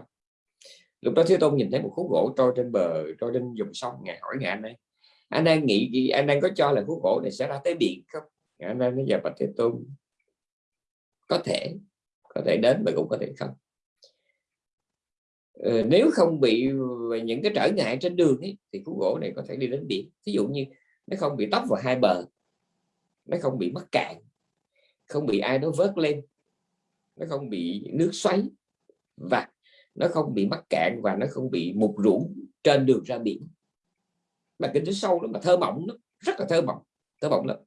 Lúc đó Thế Tôn nhìn thấy một khúc gỗ trôi trên bờ trôi trên dòng sông ngài hỏi ngài An Nan A nghĩ gì? A có cho là khúc gỗ này sẽ ra tới biển không? Ngài A nói giờ bạch Thế Tôn có thể có thể đến và cũng có thể không. Ờ, nếu không bị những cái trở ngại trên đường ấy, thì khúc gỗ này có thể đi đến biển. Ví dụ như nó không bị tấp vào hai bờ nó không bị mắc cạn không bị ai đó vớt lên nó không bị nước xoáy và nó không bị mắc cạn và nó không bị mục rũ trên đường ra biển. Mà kinh tế sâu lắm mà thơ mộng nó rất là thơ mộng thơ mộng lắm.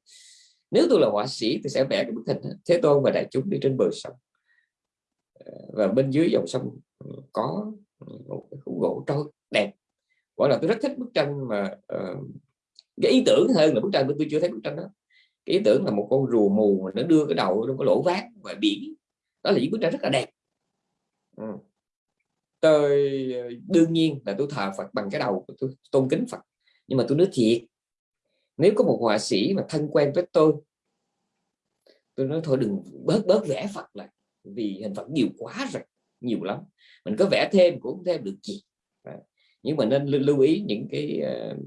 Nếu tôi là họa sĩ thì sẽ vẽ cái bức hình thế tôn và đại chúng đi trên bờ sông. Ờ, và bên dưới dòng sông ừ, có ừ, một cái khúc gỗ trôi đẹp. Gọi là tôi rất thích bức tranh mà uh, cái ý tưởng hơn là bức tranh tôi chưa thấy bức tranh đó. Cái ý tưởng là một con rùa mù mà nó đưa cái đầu trong cái lỗ vát ngoài biển. Đó là những bức tranh rất là đẹp. Ừ. tôi ờ, đương nhiên là tôi thờ Phật bằng cái đầu tôi tôn kính Phật. Nhưng mà tôi nói thiệt nếu có một họa sĩ mà thân quen với tôi tôi nói thôi đừng bớt bớt vẽ Phật lại vì hình Phật nhiều quá rồi nhiều lắm. Mình có vẽ thêm cũng không thêm được gì. Nhưng mà nên lưu ý những cái uh,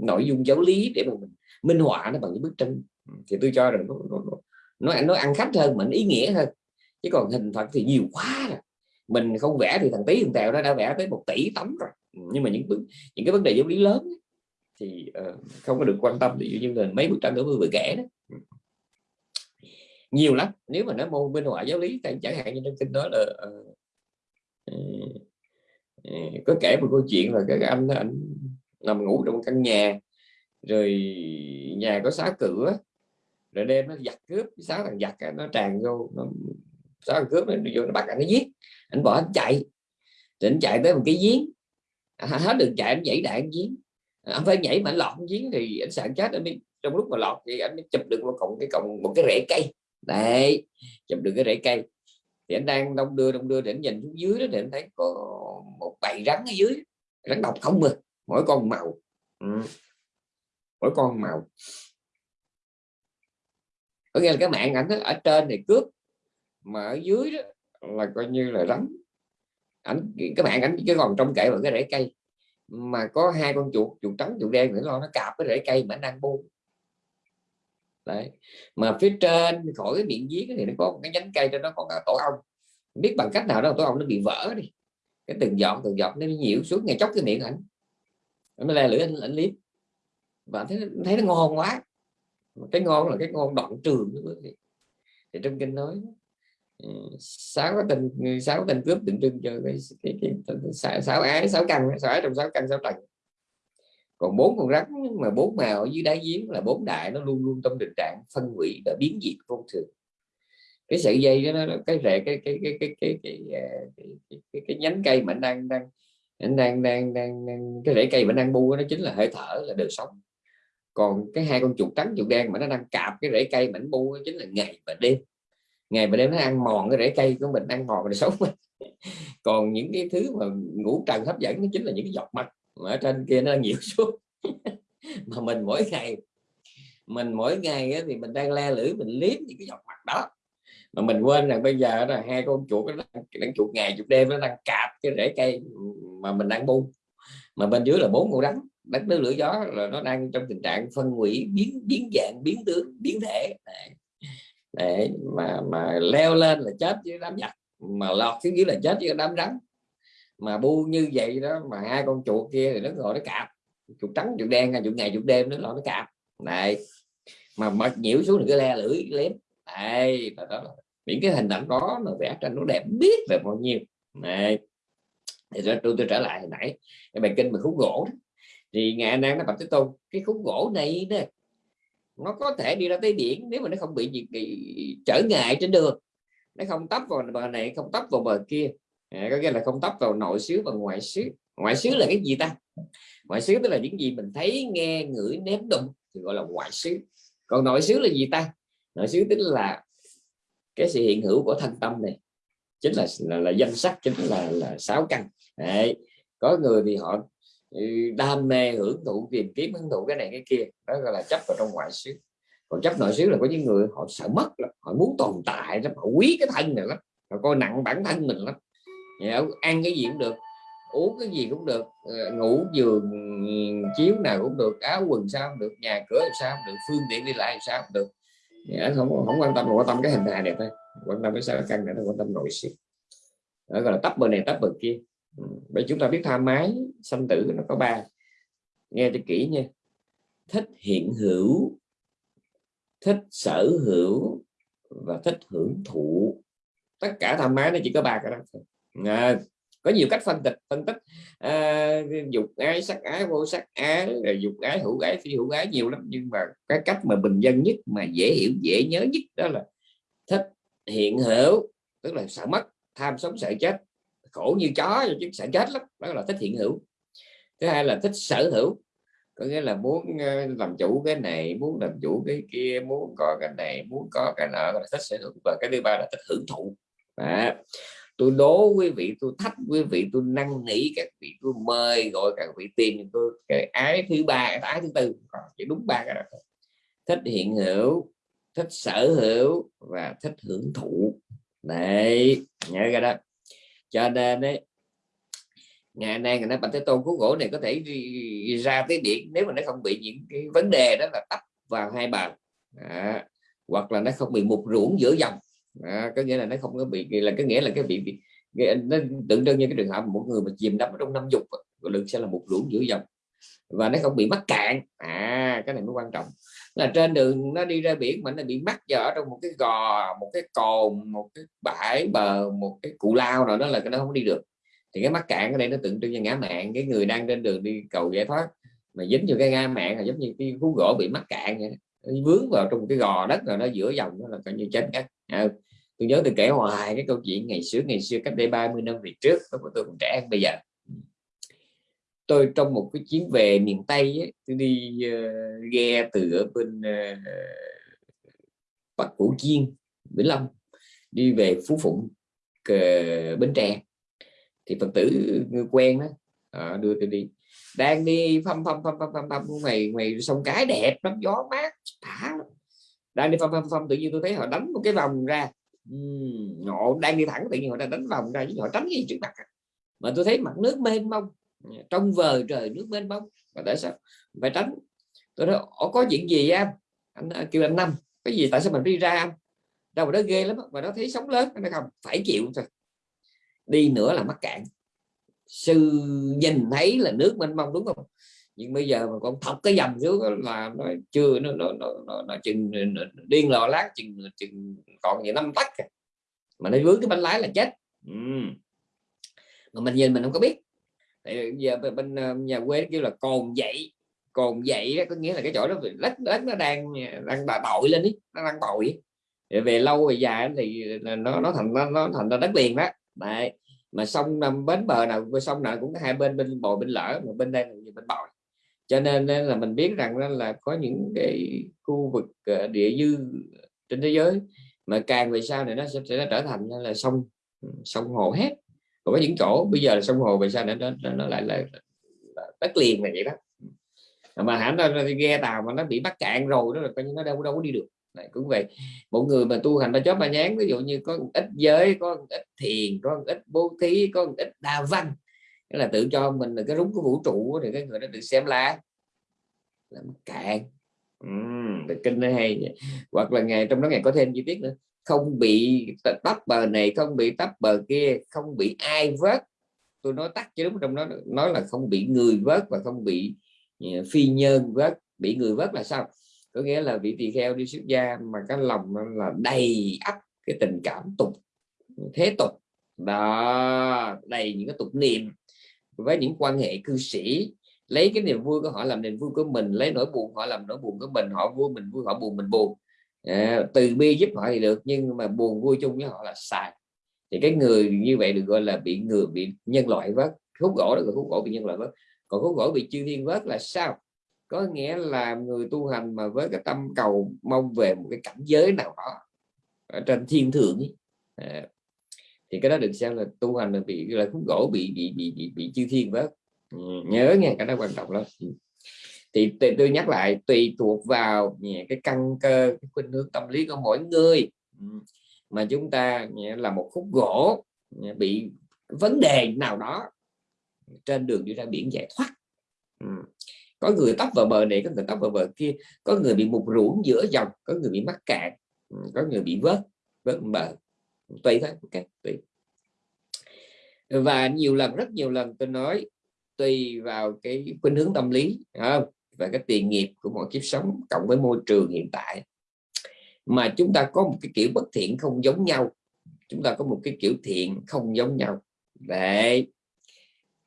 nội dung giáo lý để mà mình minh họa nó bằng những bức tranh. Ừ, thì tôi cho rằng nó nó, nó, nó ăn khách hơn mình ý nghĩa hơn. Chứ còn hình Phật thì nhiều quá rồi. Mình không vẽ thì thằng tí thằng tèo nó đã vẽ tới một tỷ tấm rồi. Ừ, nhưng mà những những cái vấn đề giáo lý lớn thì uh, không có được quan tâm. Ví dụ như là mấy bức tranh đó vừa kể đó nhiều lắm. Nếu mà nói môn bên ngoại giáo lý chẳng hạn như trong kinh đó là uh, uh, có kể một câu chuyện là cái anh anh nằm ngủ trong căn nhà rồi nhà có xá cửa rồi đêm nó giặt cướp sáu thằng giặt nó tràn vô nó sáu thằng cướp nó vô nó bắt anh nó giết. Anh bỏ anh chạy. Rồi anh chạy tới một cái giếng. À, hết được chạy anh nhảy đại giếng. À, anh phải nhảy mà anh lọt giếng thì anh sợ chết. Anh mới trong lúc mà lọt thì anh mới chụp được một cọng cái cọng một cái rễ cây đấy, chụp được cái rễ cây. Thì anh đang đông đưa đông đưa để anh nhìn xuống dưới đó thì anh thấy có một bầy rắn ở dưới. Rắn độc không mà, mỗi con màu. Ừ. mỗi con màu. Có nghĩa là cái mạng ảnh ở trên này cướp, mà ở dưới đó là coi như là rắn. Ảnh, cái mạng ảnh chỉ còn trong kệ vào cái rễ cây. Mà có hai con chuột chuột trắng, chuột đen nữa lo nó cạp cái rễ cây mà đang buông đấy mà phía trên khỏi cái miệng giếng thì nó có cái nhánh cây cho nó có tổ ong biết bằng cách nào đó tổ ong nó bị vỡ đi cái từng giọt từng giọt nó nhiễu xuống ngày chốc cái miệng ảnh nó le lưỡi anh, anh liếm và thấy thấy nó ngon quá cái ngon là cái ngon đoạn trường thì trong kinh nói sáu cái tình sáu tình cướp tượng trưng cho cái, cái, cái, cái sáu ái sáu căn sáu ái trong sáu căn sáu trần còn bốn con rắn mà bốn màu ở dưới đáy giếng là bốn đại nó luôn luôn trong tình trạng phân hủy và biến dị vô thường. Cái sợi dây đó nó cái rễ cái cái cái cái cái cái, à, cái, cái, cái, cái nhánh cây mà anh đang đang anh đang đang đang, đang cái rễ cây mà đang bu nó chính là hơi thở là đời sống. Còn cái hai con chuột trắng chuột đen mà nó đang cạp cái rễ cây mảnh bu chính là ngày và đêm. Ngày và đêm nó ăn mòn cái rễ cây của mình ăn mòn đời sống. (laughs) Còn những cái thứ mà ngủ trần hấp dẫn nó chính là những cái giọt mặt mà ở trên kia nó nhiều (laughs) xuống mà mình mỗi ngày mình mỗi ngày thì mình đang le lưỡi mình liếm những cái giọt mặt đó. Mà mình quên rằng bây giờ là hai con chuột nó đang, đang chuột ngày chuột đêm nó đang cạp cái rễ cây mà mình đang bu. Mà bên dưới là bốn con rắn đất nước lửa gió là nó đang trong tình trạng phân hủy biến biến dạng biến tướng biến thể. Để mà mà leo lên là chết với đám giặc mà lọt xuống dưới là chết với đám rắn mà bu như vậy đó mà hai con chuột kia thì nó gọi nó cạp. Chuột trắng chuột đen chuột ngày chuột đêm nó lo nó cạp. Này mà mệt nhiễu xuống thì cái le lưỡi lém. Đây là đó những cái hình ảnh đó nó vẽ tranh nó đẹp biết về bao nhiêu. Này thì tôi, tôi, tôi trở lại hồi nãy cái bài kinh mà khúc gỗ đó. thì ngày nay nó bạch thế tôn cái khúc gỗ này nè nó có thể đi ra tới biển nếu mà nó không bị gì bị trở ngại trên đường. Nó không tấp vào bờ này không tấp vào bờ kia à, có nghĩa là không tấp vào nội xứ và ngoại xứ ngoại xứ là cái gì ta? Ngoại xứ tức là những gì mình thấy nghe ngửi nếm đụng thì gọi là ngoại xứ còn nội xứ là gì ta? Nội xứ tức là cái sự hiện hữu của thân tâm này. Chính là là, là danh sắc chính là là sáu căn. Đấy. có người thì họ ừ, đam mê hưởng thụ tìm kiếm hưởng thụ cái này cái kia. Đó gọi là chấp vào trong ngoại xứ còn chấp nội xứ là có những người họ sợ mất lắm. họ muốn tồn tại lắm họ quý cái thân này lắm họ coi nặng bản thân mình lắm. Dạ, ăn cái gì cũng được, uống cái gì cũng được ờ, ngủ giường, chiếu nào cũng được, áo quần sao cũng được, nhà cửa làm sao cũng được, phương tiện đi lại làm sao cũng được. Dạ, không không quan tâm quan tâm cái hình hài này thôi, quan tâm cái sao căn này quan tâm nội sự. Đó, gọi là tấp bờ này tấp bờ kia ừ, bởi chúng ta biết tham mái, sanh tử nó có ba. Nghe cho kỹ nha. Thích hiện hữu, thích sở hữu và thích hưởng thụ. Tất cả tham ái nó chỉ có ba cái đó thôi à, có nhiều cách phân tích phân tích à, dục ái sắc ái vô sắc ái rồi dục ái hữu ái phi hữu ái nhiều lắm. Nhưng mà cái cách mà bình dân nhất mà dễ hiểu dễ nhớ nhất đó là thích hiện hữu tức là sợ mất tham sống sợ chết. Khổ như chó chứ sợ chết lắm đó là thích hiện hữu. Thứ hai là thích sở hữu có nghĩa là muốn ờ, làm chủ cái này muốn làm chủ cái kia muốn có cái này muốn có cái nọ là thích sở hữu. Và cái thứ ba là thích hưởng thụ. À, tôi đố quý vị tôi thách quý vị tôi năn nỉ các vị tôi mời gọi các vị tìm tôi cái ái thứ ba cái ái thứ tư. Còn chỉ đúng ba cái đó thích hiện hữu thích sở hữu và thích hưởng thụ. Đấy nhớ cái đó. Cho nên đấy ngày nay người ta bạch thế tôn cứu gỗ này có thể ra tới điện nếu mà nó không bị những cái vấn đề đó là tấp vào hai bàn à, hoặc là nó không bị mục ruộng giữa dòng à, có nghĩa là nó không có bị là cái nghĩa là cái bị, bị nó tượng trưng như cái trường hợp một người mà chìm đắm trong năm dục lực sẽ là một lũ giữa dòng và nó không bị mắc cạn. À cái này mới quan trọng. Là trên đường nó đi ra biển mà nó bị mắc vào ở trong một cái gò một cái cồn một cái bãi bờ một cái cụ lao nào đó là cái nó không đi được. Thì cái mắc cạn ở đây nó tượng trưng cho ngã mạng. Cái người đang trên đường đi cầu giải thoát mà dính vô cái ngã mạng là giống như cái khú gỗ bị mắc cạn vậy đó vướng vào trong cái gò đất rồi nó giữa dòng đó là coi như chết ngắt à, tôi nhớ tôi kể hoài cái câu chuyện ngày xưa ngày xưa cách đây 30 năm về trước lúc tôi còn trẻ hơn bây giờ. Tôi trong một cái chuyến về miền Tây ấy, tôi đi uh, ghe từ ở bên ờ, uh, Bắc Củ Chiên Vĩnh Long đi về Phú Phụng uh, Bến Tre. Thì phật tử quen đó à, ờ, đưa tôi đi đang đi phăm phăm phăm phăm phăm phăm ngoài ngoài sông cái đẹp lắm gió mát thả đang đi phăm phăm phăm tự nhiên tôi thấy họ đánh một cái vòng ra. Uhm, họ đang đi thẳng tự nhiên họ đang đánh vòng ra chứ họ tránh gì trước mặt à. mà tôi thấy mặt nước mênh mông trong vời trời nước mênh mông và tại sao phải tránh? Tôi nói có chuyện gì em anh? À, kêu anh năm cái gì tại sao mình đi ra anh? Đâu mà đó ghê lắm mà nó thấy sóng lớn nó không phải chịu thôi. Đi nữa là mắc cạn sư nhìn thấy là nước mênh mông đúng không? Nhưng bây giờ mà con thọc cái dầm xuống là nó chưa nó nó nó, nó, nó chừng điên lò lát chừng chừng còn gì năm tắc à. mà nó vướng cái bánh lái là chết. Ừ. mà mình nhìn mình không có biết. Thì giờ bên ờ, nhà quê kêu là cồn dậy cồn dậy đó có nghĩa là cái chỗ đó lết lết nó đang đang bội lên ý nó đang bội. Về lâu về dài thì nó nó thành nó, nó thành ra đất liền đó. Đấy mà sông nằm bến bờ nào sông nào cũng có hai bên bên bồi bên lỡ mà bên đây là bên bồi. Cho nên là mình biết rằng là có những cái khu vực ờ, địa dư trên thế giới mà càng về sau này nó sẽ, sẽ trở thành là sông ừ, sông hồ hết. Còn có những chỗ bây giờ là sông hồ về sau này nó, nó lại là, đất liền là vậy đó. Mà hẳn nó ghe tàu mà nó bị bắt cạn rồi đó là coi như nó đâu đâu có đi được này cũng vậy. Một người mà tu hành ba chóp ba nhán ví dụ như có ít giới có ít thiền có ít bố thí có ít đa văn cái là tự cho mình là cái rúng của vũ trụ thì cái người đó được xem là làm cạn. Ừ, kinh nó hay hoặc là ngày trong đó ngày có thêm chi tiết nữa. Không bị tấp bờ này không bị tấp bờ kia không bị ai vớt. Tôi nói tắt chứ đúng trong đó nói là không bị người vớt và không bị ờ, phi nhân vớt. Bị người vớt là sao? Có nghĩa là vị tỳ kheo đi xuất gia mà cái lòng là đầy ắp cái tình cảm tục thế tục. Đó đầy những cái tục niệm với những quan hệ cư sĩ. Lấy cái niềm vui của họ làm niềm vui của mình lấy nỗi buồn họ làm nỗi buồn của mình họ vui mình vui họ buồn mình buồn. À, từ bi giúp họ thì được nhưng mà buồn vui chung với họ là sai. Thì cái người như vậy được gọi là bị người bị nhân loại vớt. Khúc gỗ đó là khúc gỗ bị nhân loại vớt. Còn khúc gỗ bị chư thiên vớt là sao? Có nghĩa là người tu hành mà với cái tâm cầu mong về một cái cảnh giới nào đó ở trên thiên thượng ấy. À, thì cái đó được xem là tu hành là bị là khúc gỗ bị bị bị bị, bị chư thiên vớt ừ, nhớ nghe cái đó quan trọng lắm ừ. thì tôi nhắc lại tùy thuộc vào cái căn cơ cái khuynh hướng tâm lý của mỗi người ừ, mà chúng ta là một khúc gỗ bị vấn đề nào đó trên đường đi ra biển giải thoát ừ có người tấp vào bờ này, có người tấp vào bờ kia, có người bị mục ruộng giữa dòng, có người bị mắc cạn ừ, có người bị vớt vớt bờ. Tùy thôi, ok, tùy. Và nhiều lần, rất nhiều lần tôi nói, tùy vào cái khuynh hướng tâm lý không? và cái tiền nghiệp của mọi kiếp sống cộng với môi trường hiện tại. Mà chúng ta có một cái kiểu bất thiện không giống nhau. Chúng ta có một cái kiểu thiện không giống nhau. Đấy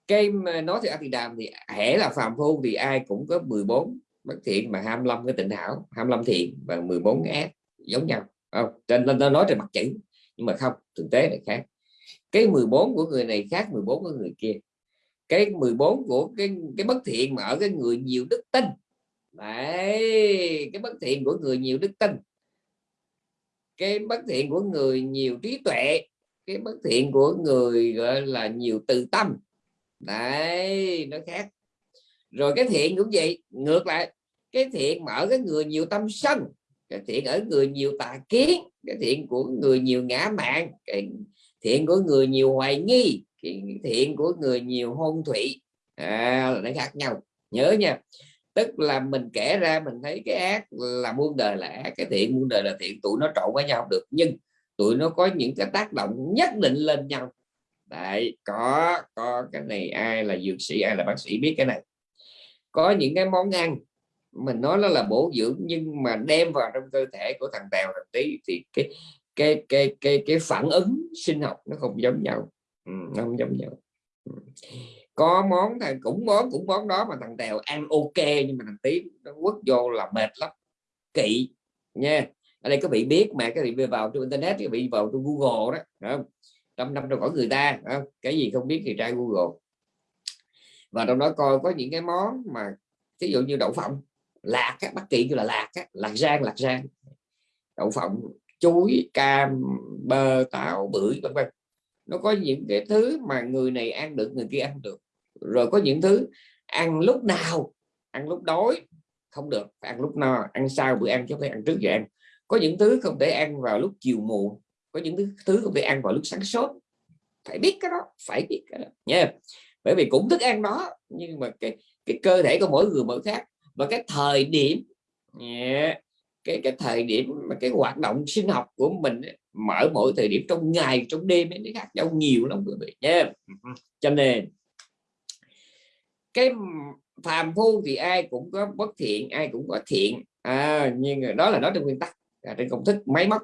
cái nói thì thì đàm thì hễ là phàm phu thì ai cũng có 14 bất thiện mà 25 cái tịnh hảo 25 thiện và 14 cái ác giống nhau không? Trên, lên nói trên mặt chữ, nhưng mà không, thực tế là khác. Cái 14 của người này khác 14 của người kia. Cái 14 của cái cái bất thiện mà ở cái người nhiều đức tin. Đấy, cái bất thiện của người nhiều đức tin. Cái bất thiện của người nhiều trí tuệ. Cái bất thiện của người, gọi là, nhiều từ tâm đấy nó khác. Rồi cái thiện cũng vậy ngược lại cái thiện mà ở cái người nhiều tâm sân cái thiện ở người nhiều tà kiến cái thiện của người nhiều ngã mạng cái thiện của người nhiều hoài nghi cái thiện của người nhiều hôn thủy à, là nó khác nhau. Nhớ nha tức là mình kể ra mình thấy cái ác là muôn đời là ác cái thiện muôn đời là thiện tụi nó trộn với nhau được. Nhưng tụi nó có những cái tác động nhất định lên nhau đấy có có cái này ai là dược sĩ ai là bác sĩ biết cái này. Có những cái món ăn mình nói nó là bổ dưỡng nhưng mà đem vào trong cơ thể của thằng tèo thằng tí thì cái cái cái cái cái phản ứng sinh học nó không giống nhau. Ừ, nó không giống nhau. Ừ. có món thằng cũng món cũng món đó mà thằng tèo ăn ok nhưng mà thằng tí nó quất vô là mệt lắm. Kỵ nha. Ở đây các vị biết mà các vị vào trên internet các vị vào trên google đó không? Trăm năm trong cõi người ta không? cái gì không biết thì trai google. Và trong đó coi có những cái món mà ví dụ như đậu phộng lạc các bất kỳ như là lạc á, lạc rang lạc rang. Đậu phộng chuối cam bơ táo bưởi vân vân. Nó có những cái thứ mà người này ăn được người kia ăn được. Rồi có những thứ ăn lúc nào ăn lúc đói không được. Ăn lúc no ăn sau bữa ăn chứ phải ăn trước giờ ăn. Có những thứ không thể ăn vào lúc chiều muộn có những thứ, thứ không thể ăn vào lúc sáng sớm. Phải biết cái đó phải biết cái đó. Nha bởi vì cũng thức ăn đó nhưng mà cái cái cơ thể của mỗi người mỗi khác. Và cái thời điểm yeah, cái cái thời điểm mà cái hoạt động sinh học của mình mở mỗi thời điểm trong ngày trong đêm ấy nó khác nhau nhiều lắm quý vị. Nha cho nên cái phàm phu thì ai cũng có bất thiện ai cũng có thiện. À, nhưng đó là nói trong nguyên tắc à, trên công thức máy móc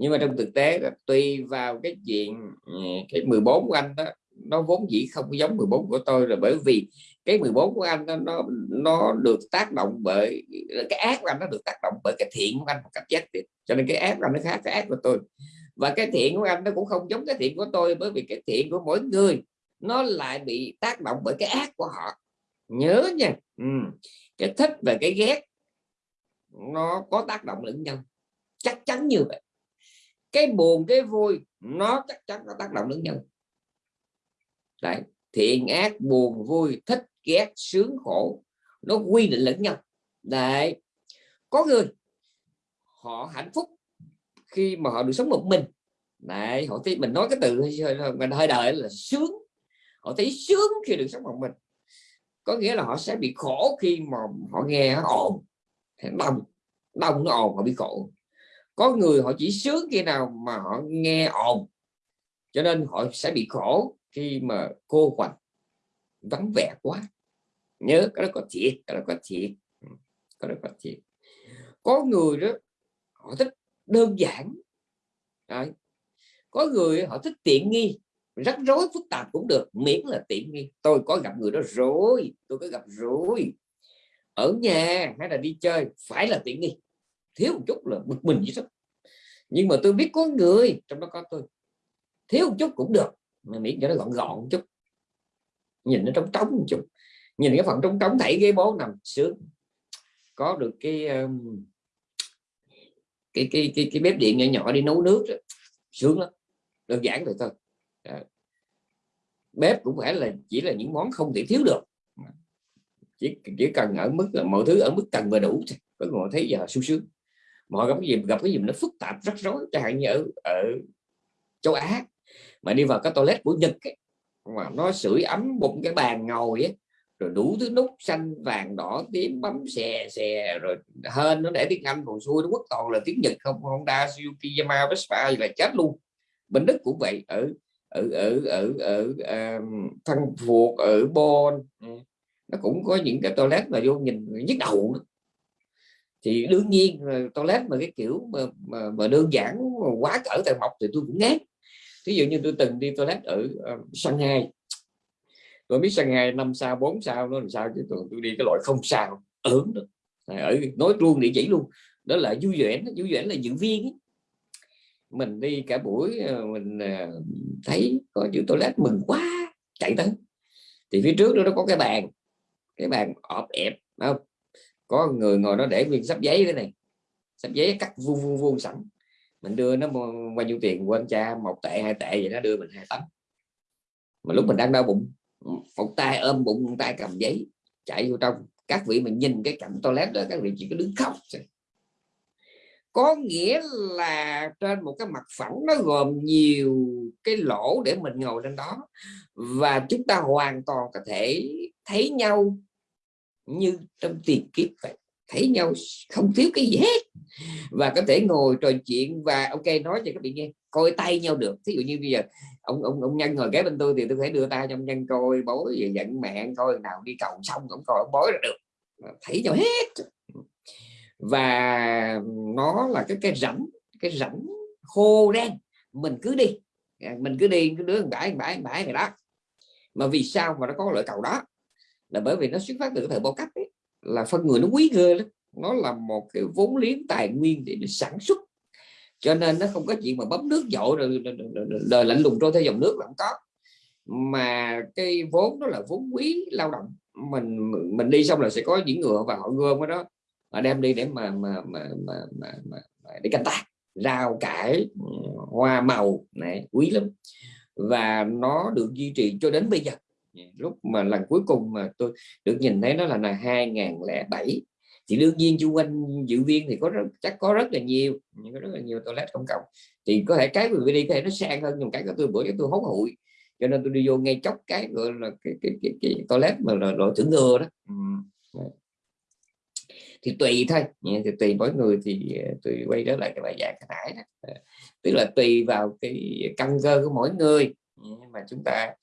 nhưng mà trong thực tế đó, tùy vào cái chuyện ừ, cái 14 của anh đó nó vốn dĩ không giống 14 của tôi là bởi vì cái 14 của anh nó nó được tác động bởi cái ác của anh nó được tác động bởi cái thiện của anh một cách giác tiết cho nên cái ác của anh nó khác cái ác của tôi. Và cái thiện của anh nó cũng không giống cái thiện của tôi bởi vì cái thiện của mỗi người nó lại bị tác động bởi cái ác của họ. Nhớ nha. Ừ. cái thích và cái ghét nó có tác động lẫn nhau. Chắc chắn như vậy cái buồn cái vui nó chắc chắn nó tác động lẫn nhau. Đấy. thiện ác buồn vui thích ghét sướng khổ nó quy định lẫn nhau. Đấy. có người họ hạnh phúc khi mà họ được sống một mình. Đấy, họ thấy mình nói cái từ mình hơi đời là sướng. Họ thấy sướng khi được sống một mình. Có nghĩa là họ sẽ bị khổ khi mà họ nghe ồn. Đông đông nó ồn họ bị khổ có người họ chỉ sướng khi nào mà họ nghe ồn, cho nên họ sẽ bị khổ khi mà cô quạnh vắng vẻ quá. Nhớ, cái đó có thiệt, cái đó có thiệt. Ừ, cái đó có thiệt. Có người đó, họ thích đơn giản. Đấy. có người họ thích tiện nghi, rắc rối, phức tạp cũng được, miễn là tiện nghi. Tôi có gặp người đó rồi, tôi có gặp rồi. Ở nhà hay là đi chơi, phải là tiện nghi thiếu một chút là bực mình vậy đó nhưng mà tôi biết có người trong đó có tôi thiếu một chút cũng được. Mà miễn cho nó gọn gọn một chút. Nhìn nó trống trống một chút. Nhìn cái phần trống trống thảy ghế bố nằm sướng. Có được cái um, cái cái cái, cái bếp điện nhỏ nhỏ đi nấu nước đó. sướng lắm. Đơn giản rồi thôi. Đó. bếp cũng phải là chỉ là những món không thể thiếu được. Chỉ chỉ cần ở mức là mọi thứ ở mức cần và đủ có người thấy giờ sung sướng mọi gặp cái gì gặp cái gì nó phức tạp rắc rối chẳng hạn như ở ở châu Á mà đi vào cái toilet của Nhật ấy, mà nó sưởi ấm bụng cái bàn ngồi ấy, rồi đủ thứ nút xanh vàng đỏ tím bấm xè xè rồi hơn nó để tiếng Anh còn xuôi nó quốc toàn là tiếng Nhật không Honda Suzuki Yamaha Vespa là chết luôn bên Đức cũng vậy ở ở ở ở ở um, Phan Phuộc ở Bon ừ, nó cũng có những cái toilet mà vô nhìn nhức đầu nữa thì đương nhiên toilet mà cái kiểu mà, mà, mà đơn giản mà quá cỡ tài mộc thì tôi cũng ngán. Ví dụ như tôi từng đi toilet ở uh, Shanghai. Tôi biết Shanghai năm sao bốn sao nó làm sao chứ tôi, tôi đi cái loại không sao ớn đó. Ở nói luôn địa chỉ luôn. Đó là du duyễn du vẻ là diễn viên ấy. mình đi cả buổi ờ, mình ờ, thấy có chữ toilet mừng quá chạy tới. Thì phía trước đó nó có cái bàn cái bàn ọp ẹp không? Có người ngồi nó để nguyên sắp giấy thế này. Sắp giấy cắt vuông vuông vuông sẵn. Mình đưa nó bao nhiêu tiền, quên cha, một tệ, hai tệ vậy nó đưa mình hai tấm mà lúc mình đang đau bụng, một tay ôm bụng, một tay cầm giấy, chạy vô trong. Các vị mình nhìn cái cạnh toilet đó, các vị chỉ có đứng khóc có nghĩa là trên một cái mặt phẳng nó gồm nhiều cái lỗ để mình ngồi lên đó. Và chúng ta hoàn toàn có thể thấy nhau như trong tiền kiếp vậy. Thấy nhau không thiếu cái gì hết. Và có thể ngồi trò chuyện và, ok, nói cho các bạn nghe, coi tay nhau được. Ví dụ như bây giờ, ông ông ông nhân ngồi kế bên tôi thì tôi phải đưa tay trong nhân coi, bối về giận mạng coi, nào đi cầu xong cũng coi ông bối là được. Thấy nhau hết. Và nó là cái cái rảnh cái rảnh khô đen. Mình cứ đi. Mình cứ đi, cứ đứa bãi bãi bãi này đó. Mà vì sao mà nó có loại cầu đó? Là bởi vì nó xuất phát từ cái thời bao cấp ấy, là phân người nó quý ghê lắm. Nó là một cái vốn liếng tài nguyên để, sản xuất. Cho nên nó không có chuyện mà bấm nước dội rồi đời lạnh lùng trôi theo dòng nước là không có. Mà cái vốn đó là vốn quý lao động. Mình mình đi xong là sẽ có những ngựa và họ gom cái đó họ đem đi để mà mà mà mà, mà, mà, mà để canh tác rau cải ừ, hoa màu này quý lắm. Và nó được duy trì cho đến bây giờ. Dạ, lúc mà lần cuối cùng mà tôi được nhìn thấy nó là là 2007 thì đương nhiên chung quanh dự viên thì có rất, chắc có rất là nhiều nhưng có rất là nhiều toilet công cộng. Thì có thể cái vừa đi có thể nó sang hơn nhưng cái của tôi bữa tôi hốt hụi. Cho nên tôi đi vô ngay chốc cái gọi là cái cái, cái, cái toilet mà là loại thưởng ngừa đó. Ừ. Dạ. thì tùy thôi. Dạ, thì tùy mỗi người thì ờ, tôi quay trở lại cái bài giảng nãy đó. Tức là tùy vào cái căn cơ của mỗi người. Mà chúng ta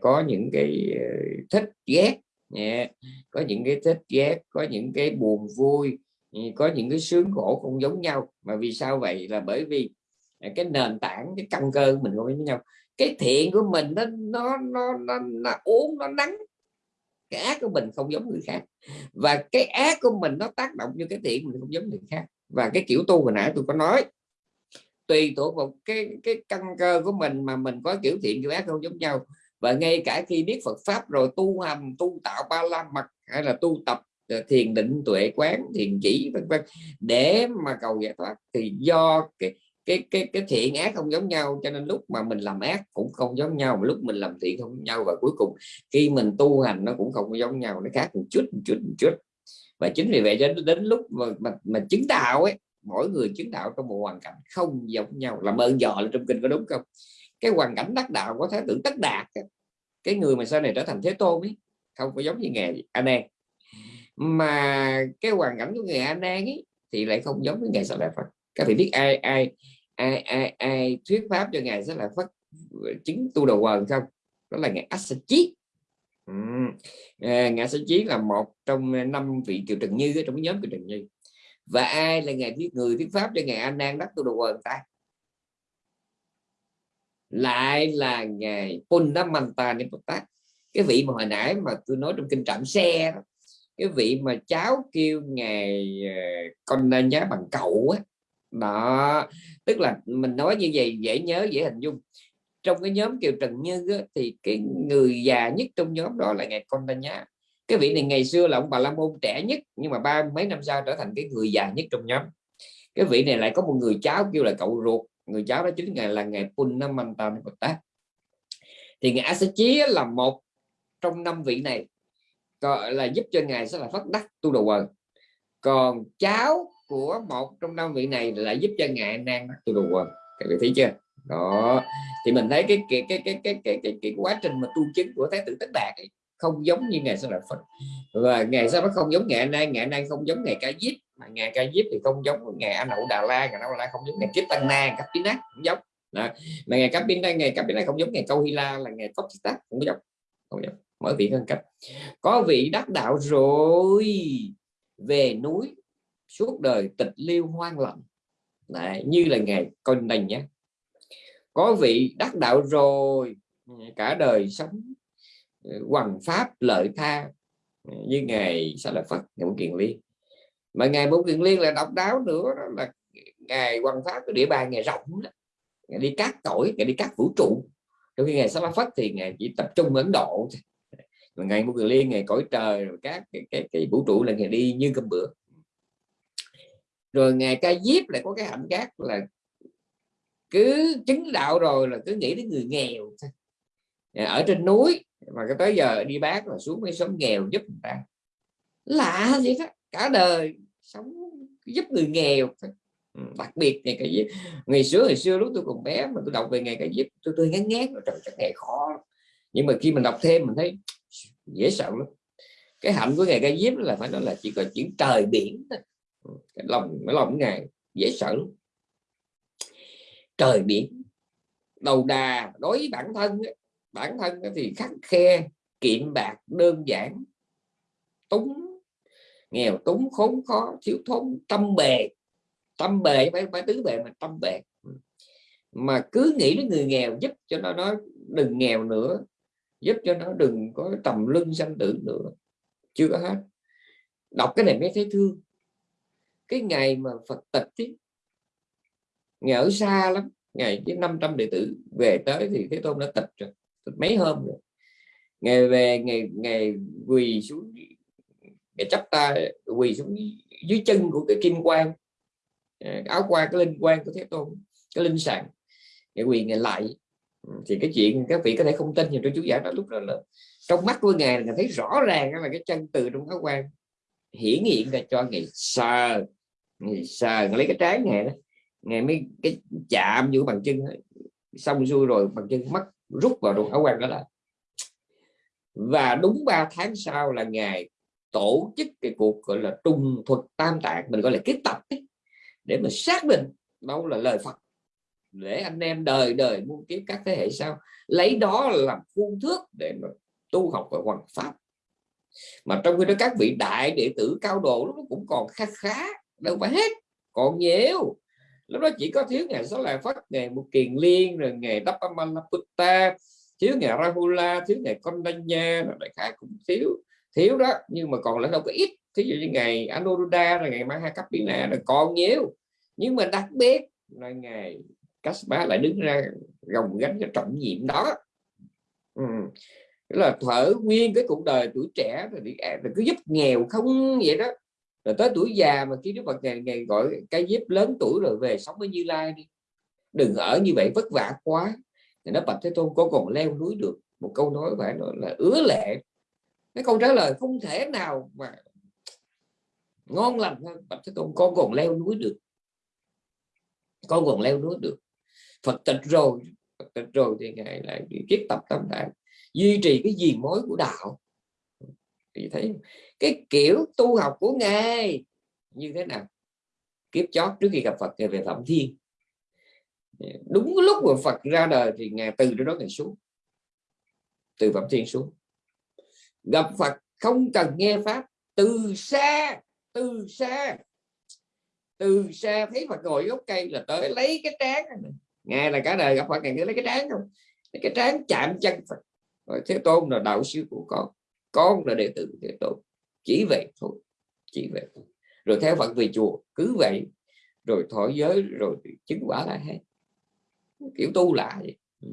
có những cái ờ, thích ghét. Có những cái thích ghét có những cái buồn vui. Có những cái sướng khổ không giống nhau. Mà vì sao vậy? Là bởi vì à, cái nền tảng cái căn cơ của mình không giống nhau. Cái thiện của mình nó nó nó nó, nó uống nó nắng. Cái ác của mình không giống người khác. Và cái ác của mình nó tác động như cái thiện mình không giống người khác. Và cái kiểu tu hồi nãy tôi có nói tùy thuộc vào cái cái căn cơ của mình mà mình có kiểu thiện kiểu ác không giống nhau và ngay cả khi biết Phật pháp rồi tu hành tu tạo ba la mật hay là tu tập ờ, thiền định tuệ quán thiền chỉ vân vân để mà cầu giải thoát thì do cái cái cái cái thiện ác không giống nhau cho nên lúc mà mình làm ác cũng không giống nhau mà lúc mình làm thiện không giống nhau và cuối cùng khi mình tu hành nó cũng không giống nhau nó khác một chút một chút một chút. Và chính vì vậy cho đến lúc mà mà, mà chứng đạo ấy mỗi người chứng đạo trong một hoàn cảnh không giống nhau làm ơn dò là trong kinh có đúng không? Cái hoàn cảnh đắc đạo có thể tử tất đạt cái người mà sau này trở thành thế tôn ấy không có giống như nghề anh em mà cái hoàn cảnh của người anh em ấy thì lại không giống với ngài sa la phật. Các vị biết ai ai ai ai ai thuyết pháp cho ngài sẽ là phật ờ, chứng tu đầu quần không? Đó là ngài Asachi ừ. à, ngài Asachi là một trong năm vị kiều trần như trong nhóm kiều trần như. Và ai là ngài viết người thuyết pháp cho ngài an nan đắc tu đầu quần ta? Lại là ngài Punamanta Nipotat cái vị mà hồi nãy mà tôi nói trong kinh trạm xe đó cái vị mà cháu kêu ngài ờ, con nên nhớ bằng cậu á. Đó tức là mình nói như vậy dễ nhớ dễ hình dung. Trong cái nhóm kiều trần như á, thì cái người già nhất trong nhóm đó là ngài con nhá. Cái vị này ngày xưa là ông bà la môn trẻ nhất nhưng mà ba mấy năm sau trở thành cái người già nhất trong nhóm. Cái vị này lại có một người cháu kêu là cậu ruột người cháu đó chính ngài là ngài Punnamanta Bồ thì ngài chí là một trong năm vị này gọi là giúp cho ngài sẽ là phát đắc tu đầu quần. Còn cháu của một trong năm vị này là giúp cho ngài nan đắc tu đầu quần. Các vị thấy chưa? Đó. Thì mình thấy cái cái cái cái cái cái, cái, cái quá trình mà tu chứng của thái tử tất đạt ấy, không giống như ngài sẽ là phật và ngài sau nó không giống ngài nay ngài nay không giống ngài ca diếp mà ngài ca diếp thì không giống ngày anh hậu đà la ngày đà la không giống ngày kiếp tăng na cấp biến nát cũng giống. Đó. mà ngài cấp biến ngày cấp biến này không giống ngày câu hy la là ngày cốc tác không giống không giống. Mỗi vị hơn cấp có vị đắc đạo rồi. Về núi suốt đời tịch liêu hoang lặng Đấy, như là ngày con này nhé. Có vị đắc đạo rồi. Cả đời sống ờ, hoằng pháp lợi tha. Như ngày sao là phật ngày kiền liên mà ngài bổn kiền liên là độc đáo nữa đó là ngài quan pháp cái địa bàn ngài rộng đó. ngài đi cát cõi ngài đi cát vũ trụ. Trong khi ngài sa phất thì ngài chỉ tập trung ấn độ mà ngày bổn kiền liên ngày cõi trời rồi các cái, cái, cái vũ trụ là ngài đi như cơm bữa. Rồi ngày ca diếp lại có cái hạnh khác là cứ chứng đạo rồi là cứ nghĩ đến người nghèo ờ, ở trên núi mà cái tới giờ đi bác là xuống mấy xóm nghèo giúp người ta. Lạ gì đó cả đời sống giúp người nghèo ừ, đặc biệt ngày cái gì? Ngày xưa ngày xưa lúc tôi còn bé mà tôi đọc về ngày cái giúp tôi tôi ngán ngán trời chắc ngày khó nhưng mà khi mình đọc thêm mình thấy dễ sợ lắm. Cái hạnh của ngày cái giúp là phải nói là chỉ có chuyện trời biển thôi. Ừ, cái lòng cái lòng ngài dễ sợ lắm. Trời biển đầu đà đối với bản thân bản thân thì khắc khe kiệm bạc đơn giản túng nghèo túng khốn khó thiếu thốn tâm bề. Tâm bề phải phải tứ bề mà tâm bề. Ừ. Mà cứ nghĩ đến người nghèo giúp cho nó nó đừng nghèo nữa giúp cho nó đừng có tầm lưng sanh tử nữa. Chưa có hết. Đọc cái này mới thấy thương. Cái ngày mà Phật tịch ấy, ngày ở xa lắm ngày chứ 500 đệ tử về tới thì Thế Tôn đã tịch rồi tịch mấy hôm rồi. Ngày về ngày ngày quỳ xuống ngài chấp ta quỳ xuống dưới chân của cái kim quang. Ờ, áo quan cái linh quan của Thế Tôn, cái linh sàng ngài quỳ ngài lại. Ừ, thì cái chuyện các vị có thể không tin nhưng tôi chú giải đó lúc đó là trong mắt của ngài là thấy rõ ràng là cái chân từ trong áo quan hiển hiện ra cho ngài sờ ngài sờ lấy cái trái ngài đó, ngài mới cái chạm vô bằng chân xong xuôi rồi bằng chân mắt rút vào trong áo quan đó là, và đúng 3 tháng sau là ngày tổ chức cái cuộc gọi là trung thuật tam tạng mình gọi là kết tập ấy, để mà xác định đâu là lời Phật. Để anh em đời đời muôn kiếp các thế hệ sau lấy đó làm phương thước để mà tu học và hoàn pháp. Mà trong khi đó các vị đại đệ tử cao độ nó cũng còn khá khá đâu phải hết còn nhiều. Lúc đó chỉ có thiếu ngày số là phát ngày một kiền liên rồi ngày Dapamalaputta thiếu ngày Rahula thiếu ngày Kondanya đại khái cũng thiếu thiếu đó nhưng mà còn lại đâu có ít. Thí dụ như ngày Anuruddha rồi ngày Mahakapina là còn nhiều. Nhưng mà đặc biệt là ngày Kaspa lại đứng ra gồng gánh cái trọng nhiệm đó. Ừ. là thở nguyên cái cuộc đời tuổi trẻ rồi, à, rồi cứ giúp nghèo không vậy đó. Rồi tới tuổi già mà khi Đức Phật ngày, ngày gọi cái dép lớn tuổi rồi về sống với Như Lai đi. Đừng ở như vậy vất vả quá. Thì nó Bạch Thế Tôn có còn leo núi được. Một câu nói phải nói là ứa lệ cái câu trả lời không thể nào mà ngon lành hơn Bạch Thế Tôn con còn leo núi được. Con còn leo núi được. Phật tịch rồi, Phật tịch rồi thì ngài lại kiết tập tâm đại, duy trì cái gì mối của đạo. Thì thấy cái kiểu tu học của ngài như thế nào? Kiếp chót trước khi gặp Phật, ngài về Phạm Thiên. Đúng lúc mà Phật ra đời thì ngài từ đó ngài xuống. Từ Phạm Thiên xuống gặp Phật không cần nghe pháp. Từ xa từ xa. Từ xa thấy Phật ngồi gốc cây là tới lấy cái trán nghe là cả đời gặp Phật ngài lấy cái trán không? Lấy cái trán chạm chân Phật. Rồi Thế Tôn là đạo sư của con. Con là đệ tử Thế Tôn. Chỉ vậy thôi, chỉ vậy. Thôi. rồi theo Phật về chùa, cứ vậy. Rồi thọ giới, rồi chứng quả lại hết kiểu tu lại ừ.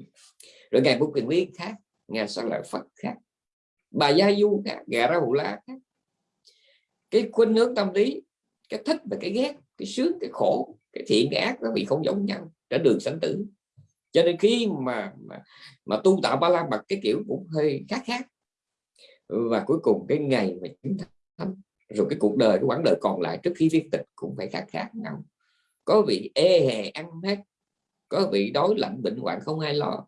rồi ngày bút quyền quyết khác ngày sau lại Phật khác bà gia du khác gà ra hụ la khác. Cái khuynh hướng tâm lý cái thích và cái ghét cái sướng cái khổ cái thiện cái ác nó bị không giống nhau trên đường sanh tử. Cho nên khi mà mà, mà tu tạo ba la mật cái kiểu cũng hơi khác khác. Và cuối cùng cái ngày mà chứng thánh rồi cái cuộc đời cái quãng đời còn lại trước khi viết tịch cũng phải khác khác nhau. Có vị ê hề ăn hết có vị đói lạnh bệnh hoạn không ai lo.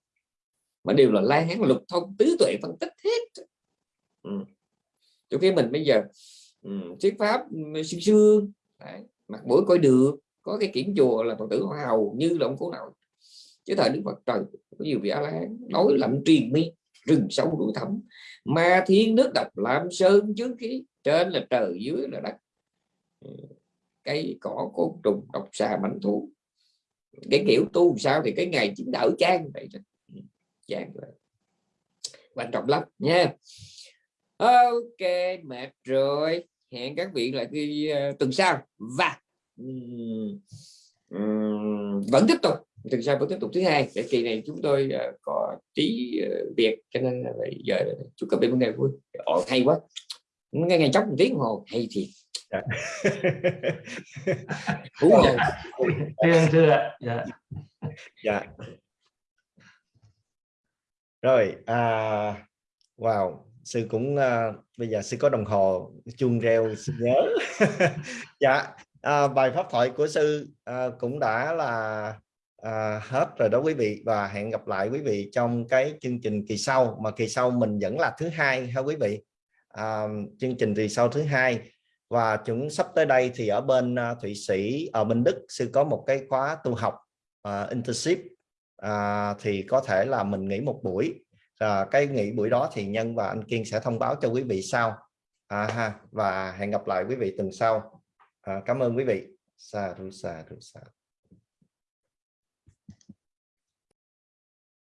Mà đều là lai hán lục thông tứ tuệ phân tích hết ừ. chỗ cái mình bây giờ ừ, thuyết pháp ừ, xưa xưa mặt mũi coi được có cái kiển chùa là phật tử hầu như là ông cố nào. Chứ thời đức phật trời có nhiều vị a la nói lạnh truyền mi rừng sâu núi thẳm. Ma thiên nước độc làm sơn chướng khí trên là trời dưới là đất. Ừ, cây cỏ côn trùng độc xà mảnh thú. Cái kiểu tu sao thì cái ngày chính đỡ trang vậy đó. Ừ, Chán quan trọng lắm nha ok mệt rồi. Hẹn các vị lại đi uh, tuần sau. Và um, um, vẫn tiếp tục. Tuần sau vẫn tiếp tục thứ hai. Cái kỳ này chúng tôi uh, có tí uh, việc cho nên là bây giờ chúc các vị một ngày vui. Ồ, hay quá. Nghe ngày chốc một tiếng hồ hay thiệt. Dạ. hú hồ thưa thưa dạ. Dạ. Rồi à, wow sư cũng uh, bây giờ sư có đồng hồ chuông reo sư nhớ. (laughs) Dạ à, bài pháp thoại của sư à, cũng đã là à, hết rồi đó quý vị và hẹn gặp lại quý vị trong cái chương trình kỳ sau mà kỳ sau mình vẫn là thứ hai ha quý vị? À, chương trình kỳ sau thứ hai và chúng sắp tới đây thì ở bên uh, Thụy Sĩ ở bên Đức sư có một cái khóa tu học uh, internship uh, thì có thể là mình nghỉ một buổi à, cái nghỉ buổi đó thì nhân và anh Kiên sẽ thông báo cho quý vị sau. À, ha và hẹn gặp lại quý vị tuần sau. À, cảm ơn quý vị. Sa ru sa